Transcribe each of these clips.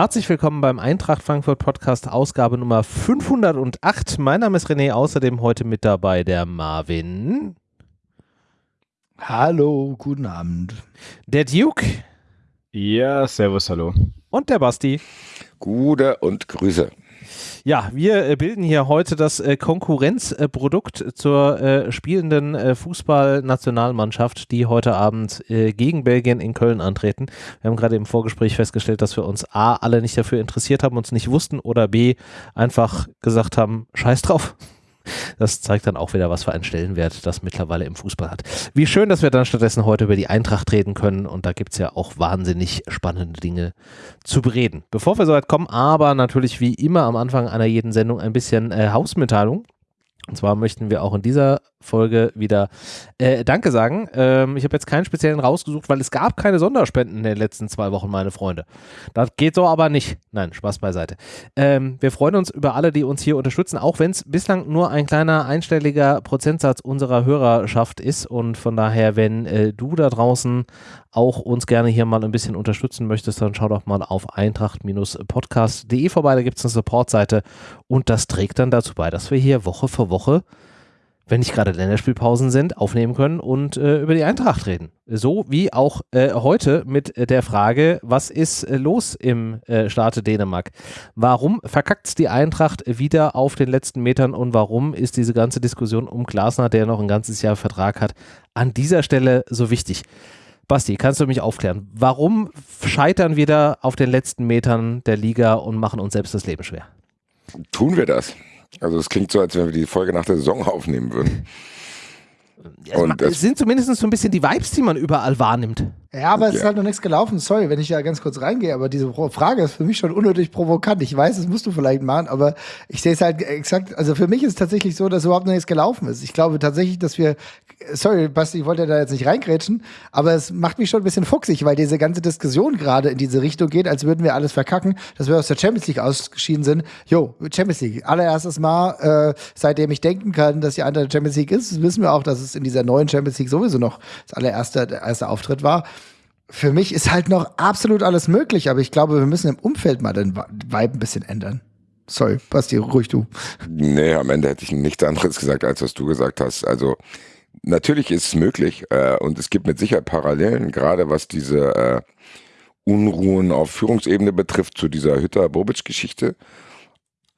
Herzlich willkommen beim Eintracht Frankfurt Podcast, Ausgabe Nummer 508. Mein Name ist René, außerdem heute mit dabei der Marvin. Hallo, guten Abend. Der Duke. Ja, servus, hallo. Und der Basti. Gute und Grüße. Ja, wir äh, bilden hier heute das äh, Konkurrenzprodukt zur äh, spielenden Fußballnationalmannschaft, die heute Abend gegen Belgien in Köln antreten. Wir haben gerade im Vorgespräch festgestellt, dass wir uns A, alle nicht dafür interessiert haben, uns nicht wussten oder B, einfach gesagt haben, scheiß drauf. Das zeigt dann auch wieder, was für einen Stellenwert das mittlerweile im Fußball hat. Wie schön, dass wir dann stattdessen heute über die Eintracht reden können und da gibt es ja auch wahnsinnig spannende Dinge zu bereden. Bevor wir soweit kommen, aber natürlich wie immer am Anfang einer jeden Sendung ein bisschen äh, Hausmitteilung. Und zwar möchten wir auch in dieser Folge wieder äh, Danke sagen. Ähm, ich habe jetzt keinen speziellen rausgesucht, weil es gab keine Sonderspenden in den letzten zwei Wochen, meine Freunde. Das geht so aber nicht. Nein, Spaß beiseite. Ähm, wir freuen uns über alle, die uns hier unterstützen, auch wenn es bislang nur ein kleiner einstelliger Prozentsatz unserer Hörerschaft ist. Und von daher, wenn äh, du da draußen auch uns gerne hier mal ein bisschen unterstützen möchtest, dann schau doch mal auf eintracht-podcast.de vorbei. Da gibt es eine Supportseite und das trägt dann dazu bei, dass wir hier Woche für Woche wenn nicht gerade Länderspielpausen sind, aufnehmen können und äh, über die Eintracht reden. So wie auch äh, heute mit der Frage, was ist äh, los im äh, Staate Dänemark? Warum verkackt die Eintracht wieder auf den letzten Metern und warum ist diese ganze Diskussion um Glasner, der noch ein ganzes Jahr Vertrag hat, an dieser Stelle so wichtig? Basti, kannst du mich aufklären? Warum scheitern wir da auf den letzten Metern der Liga und machen uns selbst das Leben schwer? Tun wir das? Also es klingt so, als wenn wir die Folge nach der Saison aufnehmen würden. Und es sind zumindest so ein bisschen die Vibes, die man überall wahrnimmt. Ja, aber es ja. ist halt noch nichts gelaufen. Sorry, wenn ich da ganz kurz reingehe, aber diese Frage ist für mich schon unnötig provokant. Ich weiß, das musst du vielleicht machen, aber ich sehe es halt exakt, also für mich ist es tatsächlich so, dass überhaupt noch nichts gelaufen ist. Ich glaube tatsächlich, dass wir, sorry, Basti, ich wollte da jetzt nicht reingrätschen, aber es macht mich schon ein bisschen fuchsig, weil diese ganze Diskussion gerade in diese Richtung geht, als würden wir alles verkacken, dass wir aus der Champions League ausgeschieden sind. Jo, Champions League, allererstes Mal, äh, seitdem ich denken kann, dass die andere Champions League ist, wissen wir auch, dass es in dieser neuen Champions League sowieso noch das allererste der erste Auftritt war für mich ist halt noch absolut alles möglich, aber ich glaube, wir müssen im Umfeld mal den Vibe ein bisschen ändern. Sorry, Basti, ruhig du. Nee, am Ende hätte ich nichts anderes gesagt, als was du gesagt hast. Also natürlich ist es möglich äh, und es gibt mit Sicherheit Parallelen, gerade was diese äh, Unruhen auf Führungsebene betrifft zu dieser Hütter-Bobic-Geschichte.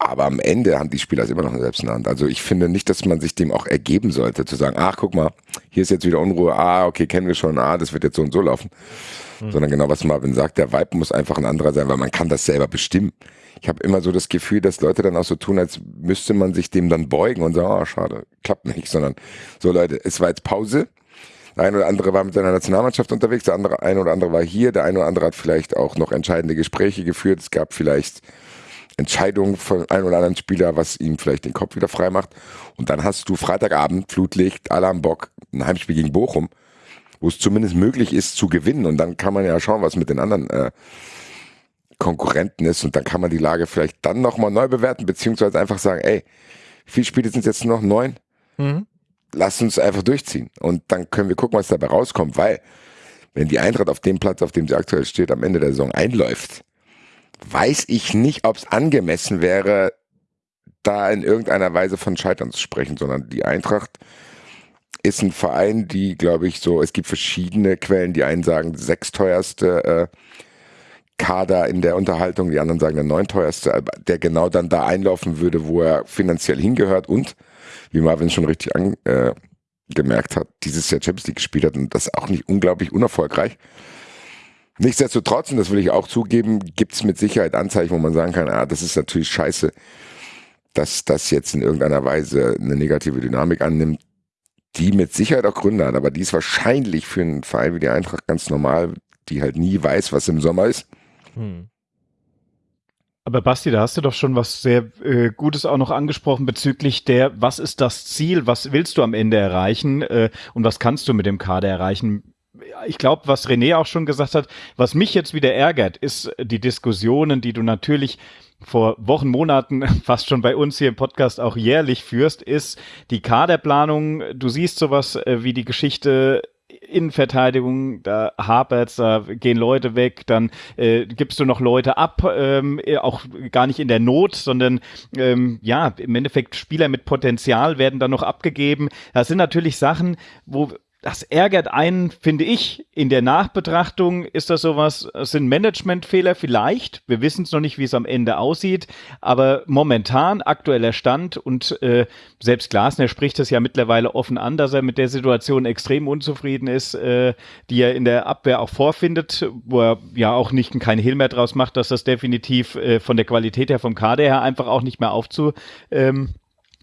Aber am Ende haben die Spieler es immer noch selbst in der Hand. Also ich finde nicht, dass man sich dem auch ergeben sollte, zu sagen, ach, guck mal, hier ist jetzt wieder Unruhe, ah, okay, kennen wir schon, ah, das wird jetzt so und so laufen. Mhm. Sondern genau, was Marvin sagt, der Vibe muss einfach ein anderer sein, weil man kann das selber bestimmen. Ich habe immer so das Gefühl, dass Leute dann auch so tun, als müsste man sich dem dann beugen und sagen, oh, schade, klappt nicht, sondern so Leute, es war jetzt Pause, der eine oder andere war mit seiner Nationalmannschaft unterwegs, der andere, eine oder andere war hier, der eine oder andere hat vielleicht auch noch entscheidende Gespräche geführt. Es gab vielleicht Entscheidung von einem oder anderen Spieler, was ihm vielleicht den Kopf wieder frei macht. Und dann hast du Freitagabend, Flutlicht, alle am Bock, ein Heimspiel gegen Bochum, wo es zumindest möglich ist zu gewinnen. Und dann kann man ja schauen, was mit den anderen äh, Konkurrenten ist. Und dann kann man die Lage vielleicht dann nochmal neu bewerten, beziehungsweise einfach sagen, ey, wie viele Spiele sind jetzt noch? Neun? Mhm. Lass uns einfach durchziehen. Und dann können wir gucken, was dabei rauskommt, weil wenn die Eintracht auf dem Platz, auf dem sie aktuell steht, am Ende der Saison einläuft, weiß ich nicht, ob es angemessen wäre, da in irgendeiner Weise von Scheitern zu sprechen, sondern die Eintracht ist ein Verein, die, glaube ich, so, es gibt verschiedene Quellen, die einen sagen, sechsteuerste äh, Kader in der Unterhaltung, die anderen sagen der neunteuerste, der genau dann da einlaufen würde, wo er finanziell hingehört und, wie Marvin schon richtig angemerkt äh, hat, dieses Jahr Champions League gespielt hat und das auch nicht unglaublich unerfolgreich. Nichtsdestotrotz, und das will ich auch zugeben, gibt es mit Sicherheit Anzeichen, wo man sagen kann, ah, das ist natürlich scheiße, dass das jetzt in irgendeiner Weise eine negative Dynamik annimmt, die mit Sicherheit auch Gründe hat, aber die ist wahrscheinlich für einen Verein wie die Eintracht ganz normal, die halt nie weiß, was im Sommer ist. Hm. Aber Basti, da hast du doch schon was sehr äh, Gutes auch noch angesprochen bezüglich der, was ist das Ziel, was willst du am Ende erreichen äh, und was kannst du mit dem Kader erreichen? Ich glaube, was René auch schon gesagt hat, was mich jetzt wieder ärgert, ist die Diskussionen, die du natürlich vor Wochen, Monaten, fast schon bei uns hier im Podcast auch jährlich führst, ist die Kaderplanung. Du siehst sowas äh, wie die Geschichte Innenverteidigung, da hapert's, da gehen Leute weg, dann äh, gibst du noch Leute ab, ähm, auch gar nicht in der Not, sondern ähm, ja, im Endeffekt Spieler mit Potenzial werden dann noch abgegeben. Das sind natürlich Sachen, wo das ärgert einen, finde ich. In der Nachbetrachtung ist das sowas, es sind Managementfehler vielleicht. Wir wissen es noch nicht, wie es am Ende aussieht. Aber momentan aktueller Stand und äh, selbst Glasner spricht es ja mittlerweile offen an, dass er mit der Situation extrem unzufrieden ist, äh, die er in der Abwehr auch vorfindet, wo er ja auch nicht kein Hehl mehr draus macht, dass das definitiv äh, von der Qualität her, vom Kader her einfach auch nicht mehr aufzu, ähm,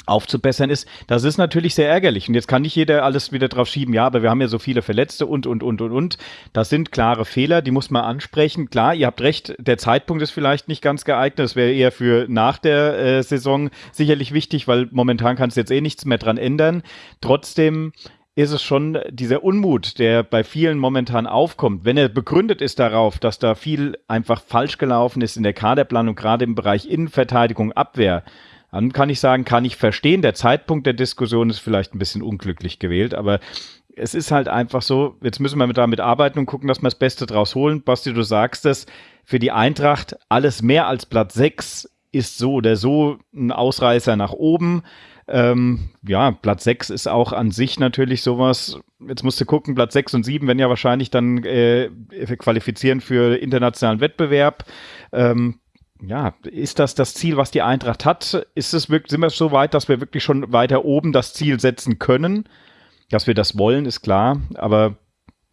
aufzubessern ist, das ist natürlich sehr ärgerlich. Und jetzt kann nicht jeder alles wieder drauf schieben, ja, aber wir haben ja so viele Verletzte und, und, und, und, und. Das sind klare Fehler, die muss man ansprechen. Klar, ihr habt recht, der Zeitpunkt ist vielleicht nicht ganz geeignet. Das wäre eher für nach der äh, Saison sicherlich wichtig, weil momentan kannst du jetzt eh nichts mehr dran ändern. Trotzdem ist es schon dieser Unmut, der bei vielen momentan aufkommt, wenn er begründet ist darauf, dass da viel einfach falsch gelaufen ist in der Kaderplanung, gerade im Bereich Innenverteidigung, Abwehr, dann kann ich sagen, kann ich verstehen. Der Zeitpunkt der Diskussion ist vielleicht ein bisschen unglücklich gewählt, aber es ist halt einfach so, jetzt müssen wir damit arbeiten und gucken, dass wir das Beste draus holen. Basti, du sagst es, für die Eintracht alles mehr als Platz 6 ist so oder so ein Ausreißer nach oben. Ähm, ja, Platz 6 ist auch an sich natürlich sowas. Jetzt musst du gucken, Platz 6 und 7 werden ja wahrscheinlich dann äh, qualifizieren für internationalen Wettbewerb. Ähm, ja, ist das das Ziel, was die Eintracht hat? Ist es wirklich, sind wir so weit, dass wir wirklich schon weiter oben das Ziel setzen können? Dass wir das wollen, ist klar, aber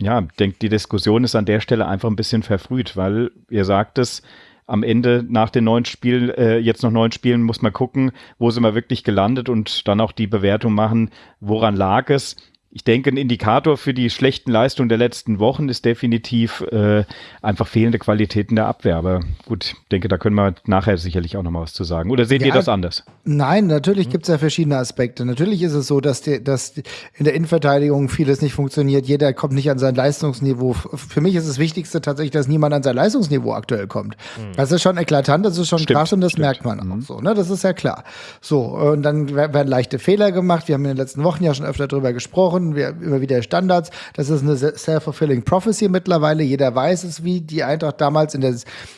ja, ich denke, die Diskussion ist an der Stelle einfach ein bisschen verfrüht, weil ihr sagt es, am Ende nach den neun Spielen, äh, jetzt noch neun Spielen, muss man gucken, wo sind wir wirklich gelandet und dann auch die Bewertung machen, woran lag es ich denke, ein Indikator für die schlechten Leistungen der letzten Wochen ist definitiv äh, einfach fehlende Qualitäten der Abwehr. Aber gut, ich denke, da können wir nachher sicherlich auch noch mal was zu sagen. Oder seht ja, ihr das anders? Nein, natürlich mhm. gibt es ja verschiedene Aspekte. Natürlich ist es so, dass, die, dass in der Innenverteidigung vieles nicht funktioniert. Jeder kommt nicht an sein Leistungsniveau. Für mich ist das Wichtigste tatsächlich, dass niemand an sein Leistungsniveau aktuell kommt. Mhm. Das ist schon eklatant, das ist schon stimmt, krass und das stimmt. merkt man auch mhm. so. Ne? Das ist ja klar. So, und dann werden leichte Fehler gemacht. Wir haben in den letzten Wochen ja schon öfter darüber gesprochen wir immer wieder Standards. Das ist eine self-fulfilling prophecy mittlerweile. Jeder weiß es, wie die Eintracht damals in der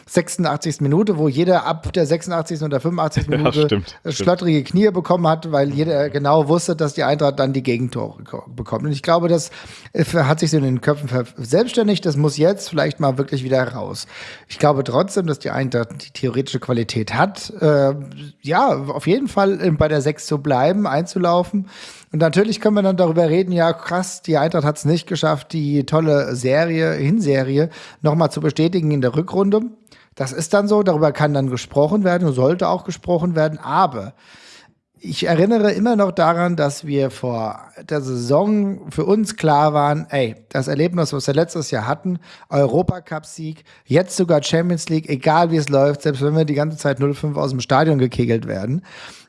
86. Minute, wo jeder ab der 86. oder 85. Minute ja, stimmt, schlottrige stimmt. Knie bekommen hat, weil jeder genau wusste, dass die Eintracht dann die Gegentore bekommt. Und ich glaube, das äh, hat sich so in den Köpfen selbstständig. Das muss jetzt vielleicht mal wirklich wieder raus. Ich glaube trotzdem, dass die Eintracht die theoretische Qualität hat, äh, ja, auf jeden Fall bei der 6 zu bleiben, einzulaufen. Und natürlich können wir dann darüber reden, ja krass, die Eintracht hat es nicht geschafft, die tolle Serie, Hinserie nochmal zu bestätigen in der Rückrunde. Das ist dann so, darüber kann dann gesprochen werden, sollte auch gesprochen werden, aber ich erinnere immer noch daran, dass wir vor der Saison für uns klar waren, ey, das Erlebnis, was wir letztes Jahr hatten, Europacup-Sieg, jetzt sogar Champions League, egal wie es läuft, selbst wenn wir die ganze Zeit 0-5 aus dem Stadion gekegelt werden,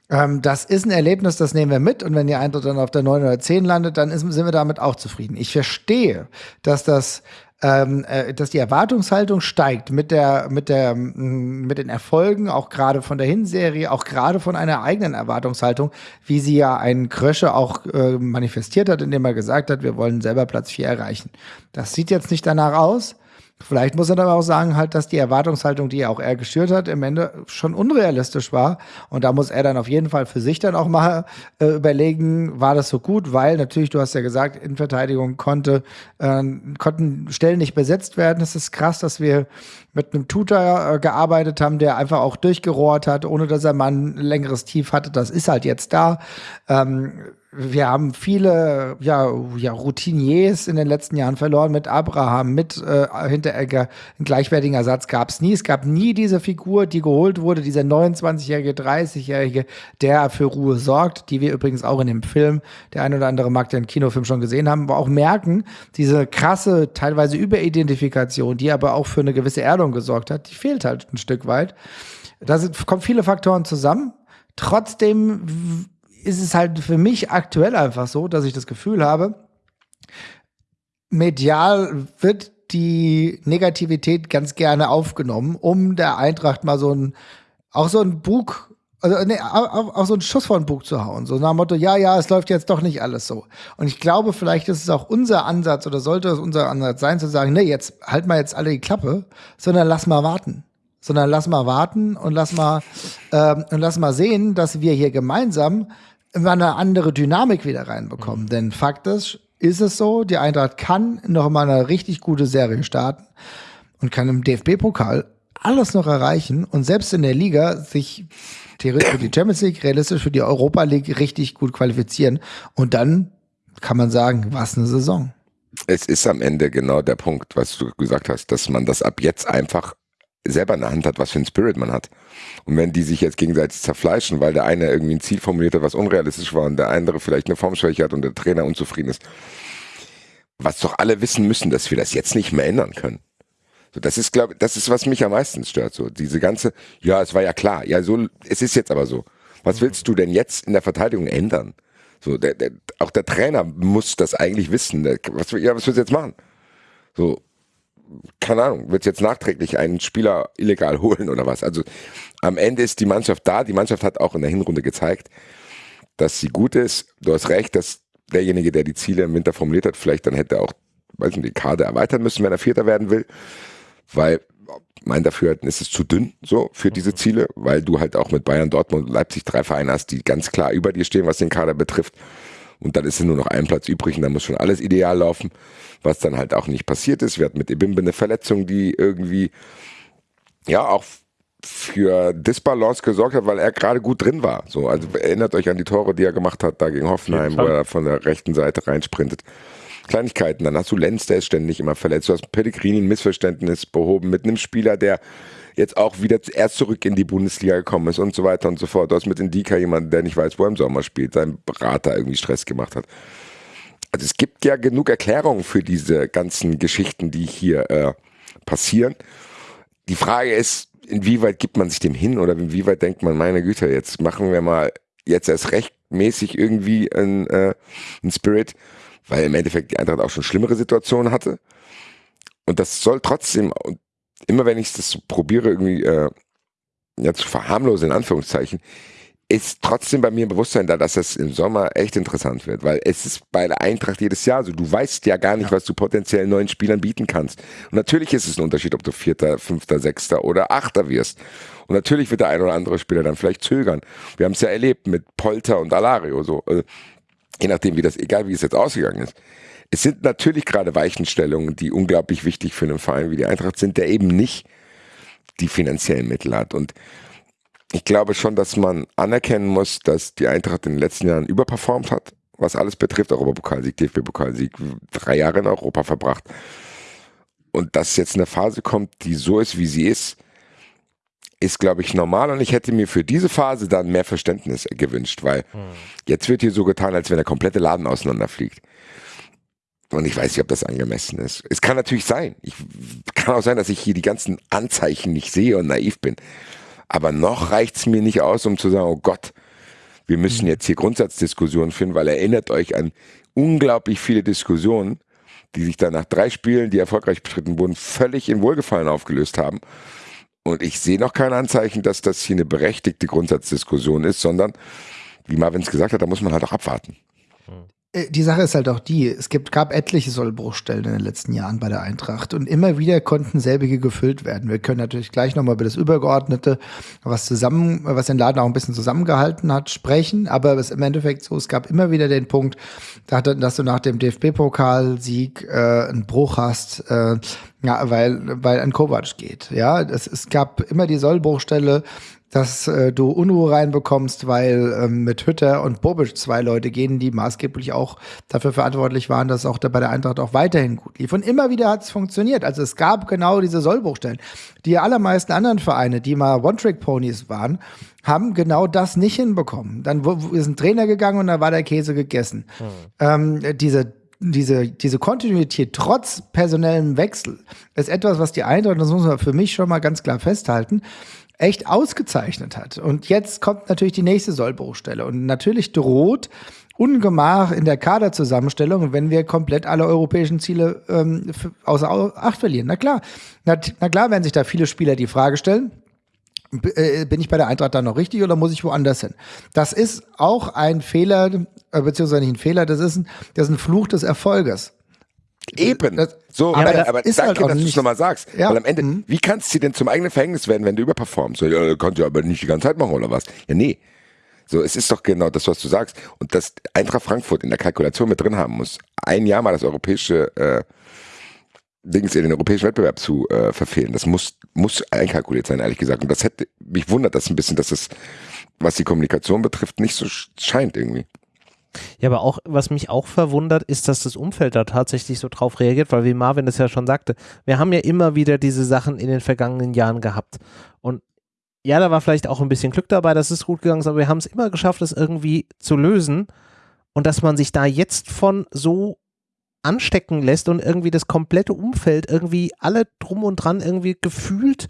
ähm, das ist ein Erlebnis, das nehmen wir mit. Und wenn die Eintracht dann auf der 9 oder 10 landet, dann ist, sind wir damit auch zufrieden. Ich verstehe, dass das ähm, äh, dass die Erwartungshaltung steigt mit der mit der mit den Erfolgen auch gerade von der Hinserie auch gerade von einer eigenen Erwartungshaltung wie sie ja einen Krösche auch äh, manifestiert hat indem er gesagt hat wir wollen selber Platz 4 erreichen das sieht jetzt nicht danach aus Vielleicht muss er aber auch sagen, halt, dass die Erwartungshaltung, die er auch er geschürt hat, im Ende schon unrealistisch war. Und da muss er dann auf jeden Fall für sich dann auch mal äh, überlegen, war das so gut? Weil natürlich, du hast ja gesagt, in Verteidigung konnte, äh, konnten Stellen nicht besetzt werden. Es ist krass, dass wir mit einem Tutor äh, gearbeitet haben, der einfach auch durchgerohrt hat, ohne dass er mal ein längeres Tief hatte. Das ist halt jetzt da. Ähm, wir haben viele ja, ja, Routiniers in den letzten Jahren verloren mit Abraham, mit äh, Hinteregger. Einen gleichwertigen Ersatz gab es nie. Es gab nie diese Figur, die geholt wurde, dieser 29-jährige, 30-jährige, der für Ruhe sorgt, die wir übrigens auch in dem Film, der ein oder andere mag den Kinofilm schon gesehen haben, aber auch merken, diese krasse, teilweise Überidentifikation, die aber auch für eine gewisse Erdung gesorgt hat, die fehlt halt ein Stück weit. Da sind, kommen viele Faktoren zusammen. Trotzdem ist es halt für mich aktuell einfach so, dass ich das Gefühl habe, medial wird die Negativität ganz gerne aufgenommen, um der Eintracht mal so ein, auch so ein Bug also nee, auch, auch so einen Schuss vor den Bug zu hauen. So nach dem Motto, ja, ja, es läuft jetzt doch nicht alles so. Und ich glaube, vielleicht ist es auch unser Ansatz oder sollte es unser Ansatz sein, zu sagen, nee, jetzt halt mal jetzt alle die Klappe, sondern lass mal warten. Sondern lass mal warten und lass mal, ähm, und lass mal sehen, dass wir hier gemeinsam immer eine andere Dynamik wieder reinbekommen. Mhm. Denn Fakt ist, ist es so, die Eintracht kann noch mal eine richtig gute Serie starten und kann im DFB-Pokal alles noch erreichen und selbst in der Liga sich theoretisch für die Champions League, realistisch für die Europa League richtig gut qualifizieren. Und dann kann man sagen, was eine Saison. Es ist am Ende genau der Punkt, was du gesagt hast, dass man das ab jetzt einfach selber in der Hand hat, was für ein Spirit man hat. Und wenn die sich jetzt gegenseitig zerfleischen, weil der eine irgendwie ein Ziel formuliert hat, was unrealistisch war und der andere vielleicht eine Formschwäche hat und der Trainer unzufrieden ist, was doch alle wissen müssen, dass wir das jetzt nicht mehr ändern können. So, das ist, glaube das ist, was mich am meisten stört. So, diese ganze, ja, es war ja klar, ja, so, es ist jetzt aber so. Was willst du denn jetzt in der Verteidigung ändern? So, der, der, auch der Trainer muss das eigentlich wissen. Der, was, ja, was willst du jetzt machen? So, keine Ahnung, du jetzt nachträglich einen Spieler illegal holen oder was? Also am Ende ist die Mannschaft da. Die Mannschaft hat auch in der Hinrunde gezeigt, dass sie gut ist. Du hast recht, dass derjenige, der die Ziele im Winter formuliert hat, vielleicht dann hätte auch, weiß nicht, die Kader erweitern müssen, wenn er Vierter werden will weil mein Dafürhalten ist es zu dünn so für diese mhm. Ziele, weil du halt auch mit Bayern, Dortmund und Leipzig drei Vereine hast, die ganz klar über dir stehen, was den Kader betrifft. Und dann ist nur noch ein Platz übrig und dann muss schon alles ideal laufen, was dann halt auch nicht passiert ist. Wir hatten mit Ebimbe eine Verletzung, die irgendwie ja auch für Disbalance gesorgt hat, weil er gerade gut drin war. So, also erinnert euch an die Tore, die er gemacht hat da gegen Hoffenheim, wo er von der rechten Seite reinsprintet. Kleinigkeiten. Dann hast du Lenz, der ist ständig immer verletzt. Du hast Pellegrini ein Missverständnis behoben mit einem Spieler, der jetzt auch wieder erst zurück in die Bundesliga gekommen ist und so weiter und so fort. Du hast mit Indika jemanden, der nicht weiß, wo er im Sommer spielt, sein Berater irgendwie Stress gemacht hat. Also es gibt ja genug Erklärungen für diese ganzen Geschichten, die hier äh, passieren. Die Frage ist, inwieweit gibt man sich dem hin oder inwieweit denkt man, meine Güte, jetzt machen wir mal jetzt erst rechtmäßig irgendwie ein, äh, ein Spirit weil im Endeffekt die Eintracht auch schon schlimmere Situationen hatte. Und das soll trotzdem, und immer wenn ich das so probiere, irgendwie äh, ja, zu verharmlosen, in Anführungszeichen, ist trotzdem bei mir ein Bewusstsein da, dass das im Sommer echt interessant wird, weil es ist bei der Eintracht jedes Jahr so. Du weißt ja gar nicht, ja. was du potenziell neuen Spielern bieten kannst. Und natürlich ist es ein Unterschied, ob du Vierter, Fünfter, Sechster oder Achter wirst. Und natürlich wird der ein oder andere Spieler dann vielleicht zögern. Wir haben es ja erlebt mit Polter und Alario so. Also je nachdem, wie das, egal wie es jetzt ausgegangen ist. Es sind natürlich gerade Weichenstellungen, die unglaublich wichtig für einen Verein wie die Eintracht sind, der eben nicht die finanziellen Mittel hat. Und ich glaube schon, dass man anerkennen muss, dass die Eintracht in den letzten Jahren überperformt hat, was alles betrifft. Europapokalsieg, DFB-Pokalsieg, drei Jahre in Europa verbracht. Und dass jetzt eine Phase kommt, die so ist, wie sie ist, ist, glaube ich, normal und ich hätte mir für diese Phase dann mehr Verständnis gewünscht, weil hm. jetzt wird hier so getan, als wenn der komplette Laden auseinanderfliegt. Und ich weiß nicht, ob das angemessen ist. Es kann natürlich sein. Ich kann auch sein, dass ich hier die ganzen Anzeichen nicht sehe und naiv bin. Aber noch reicht es mir nicht aus, um zu sagen, oh Gott, wir müssen hm. jetzt hier Grundsatzdiskussionen finden, weil erinnert euch an unglaublich viele Diskussionen, die sich dann nach drei Spielen, die erfolgreich bestritten wurden, völlig in Wohlgefallen aufgelöst haben. Und ich sehe noch kein Anzeichen, dass das hier eine berechtigte Grundsatzdiskussion ist, sondern, wie Marvin es gesagt hat, da muss man halt auch abwarten. Äh, die Sache ist halt auch die, es gibt, gab etliche Sollbruchstellen in den letzten Jahren bei der Eintracht und immer wieder konnten selbige gefüllt werden. Wir können natürlich gleich nochmal über das Übergeordnete, was zusammen, was den Laden auch ein bisschen zusammengehalten hat, sprechen, aber es ist im Endeffekt so, es gab immer wieder den Punkt, dass du nach dem DFB-Pokalsieg äh, einen Bruch hast, äh, ja, weil, weil ein Kovac geht. Ja, es, es gab immer die Sollbruchstelle, dass äh, du Unruhe reinbekommst, weil ähm, mit Hütter und Bobic zwei Leute gehen, die maßgeblich auch dafür verantwortlich waren, dass auch da bei der Eintracht auch weiterhin gut lief. Und immer wieder hat es funktioniert. Also es gab genau diese Sollbruchstellen. Die allermeisten anderen Vereine, die mal One-Trick-Ponys waren, haben genau das nicht hinbekommen. Dann ist ein Trainer gegangen und da war der Käse gegessen. Hm. Ähm, diese diese, diese Kontinuität trotz personellem Wechsel ist etwas, was die Eintracht, das muss man für mich schon mal ganz klar festhalten, echt ausgezeichnet hat. Und jetzt kommt natürlich die nächste Sollbruchstelle. Und natürlich droht Ungemach in der Kaderzusammenstellung, wenn wir komplett alle europäischen Ziele ähm, außer Acht verlieren. Na klar, na, na klar werden sich da viele Spieler die Frage stellen, äh, bin ich bei der Eintracht dann noch richtig oder muss ich woanders hin? Das ist auch ein Fehler, äh, beziehungsweise nicht ein Fehler, das ist ein, das ist ein Fluch des Erfolges. Eben. Das- so, aber aber, das aber ist danke, halt dass du es nochmal sagst. Ja. Weil am Ende, Mhm. wie kannst du denn zum eigenen Verhängnis werden, wenn du überperformst? So, ja, kannst du aber nicht die ganze Zeit machen oder was? Ja, nee. So, es ist doch genau das, was du sagst. Und dass Eintracht Frankfurt in der Kalkulation mit drin haben muss, ein Jahr mal das europäische äh, Dings in den europäischen Wettbewerb zu äh, verfehlen, das muss, muss einkalkuliert sein, ehrlich gesagt. Und das hätte, mich wundert das ein bisschen, dass es, was die Kommunikation betrifft, nicht so sch- scheint irgendwie. Ja, aber auch, was mich auch verwundert, ist, dass das Umfeld da tatsächlich so drauf reagiert, weil wie Marvin es ja schon sagte, wir haben ja immer wieder diese Sachen in den vergangenen Jahren gehabt. Und ja, da war vielleicht auch ein bisschen Glück dabei, dass es gut gegangen ist, aber wir haben es immer geschafft, es irgendwie zu lösen. Und dass man sich da jetzt von so anstecken lässt und irgendwie das komplette Umfeld irgendwie alle drum und dran irgendwie gefühlt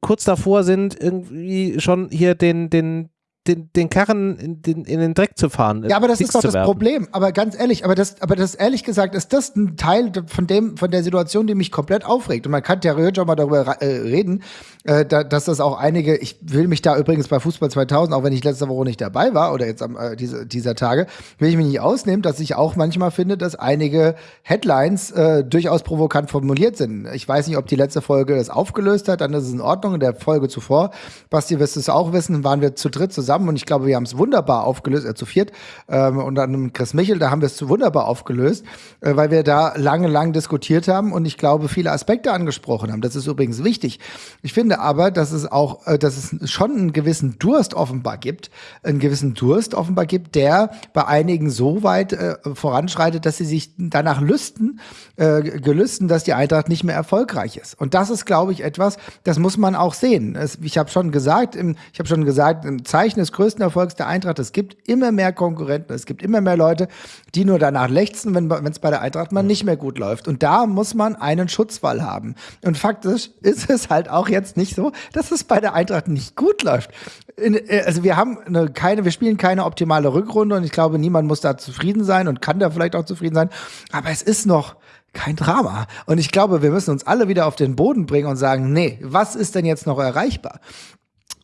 kurz davor sind, irgendwie schon hier den, den, den, den Karren in den, in den Dreck zu fahren. Ja, aber das ist doch das werfen. Problem. Aber ganz ehrlich, aber das, aber das ehrlich gesagt ist das ein Teil von dem, von der Situation, die mich komplett aufregt. Und man kann theoretisch auch mal darüber äh, reden, äh, da, dass das auch einige, ich will mich da übrigens bei Fußball 2000, auch wenn ich letzte Woche nicht dabei war oder jetzt am, äh, diese, dieser Tage, will ich mich nicht ausnehmen, dass ich auch manchmal finde, dass einige Headlines äh, durchaus provokant formuliert sind. Ich weiß nicht, ob die letzte Folge das aufgelöst hat, dann ist es in Ordnung. In der Folge zuvor, Basti wirst du es auch wissen, waren wir zu dritt zusammen und ich glaube, wir haben es wunderbar aufgelöst, äh, zu viert ähm, und dann mit Chris Michel, da haben wir es zu wunderbar aufgelöst, äh, weil wir da lange, lang diskutiert haben und ich glaube, viele Aspekte angesprochen haben. Das ist übrigens wichtig. Ich finde aber, dass es auch, äh, dass es schon einen gewissen Durst offenbar gibt, einen gewissen Durst offenbar gibt, der bei einigen so weit äh, voranschreitet, dass sie sich danach lüsten, äh, gelüsten, dass die Eintracht nicht mehr erfolgreich ist. Und das ist, glaube ich, etwas, das muss man auch sehen. Es, ich habe schon gesagt, im, ich habe schon gesagt, im Zeichen des größten Erfolgs der Eintracht, es gibt immer mehr Konkurrenten, es gibt immer mehr Leute, die nur danach lechzen, wenn es bei der Eintracht mal nicht mehr gut läuft. Und da muss man einen Schutzwall haben. Und faktisch ist es halt auch jetzt nicht so, dass es bei der Eintracht nicht gut läuft. In, äh, also wir haben eine, keine, wir spielen keine optimale Rückrunde und ich glaube, niemand muss da zufrieden sein und kann da vielleicht auch zufrieden sein. Aber es ist noch kein Drama. Und ich glaube, wir müssen uns alle wieder auf den Boden bringen und sagen, nee, was ist denn jetzt noch erreichbar?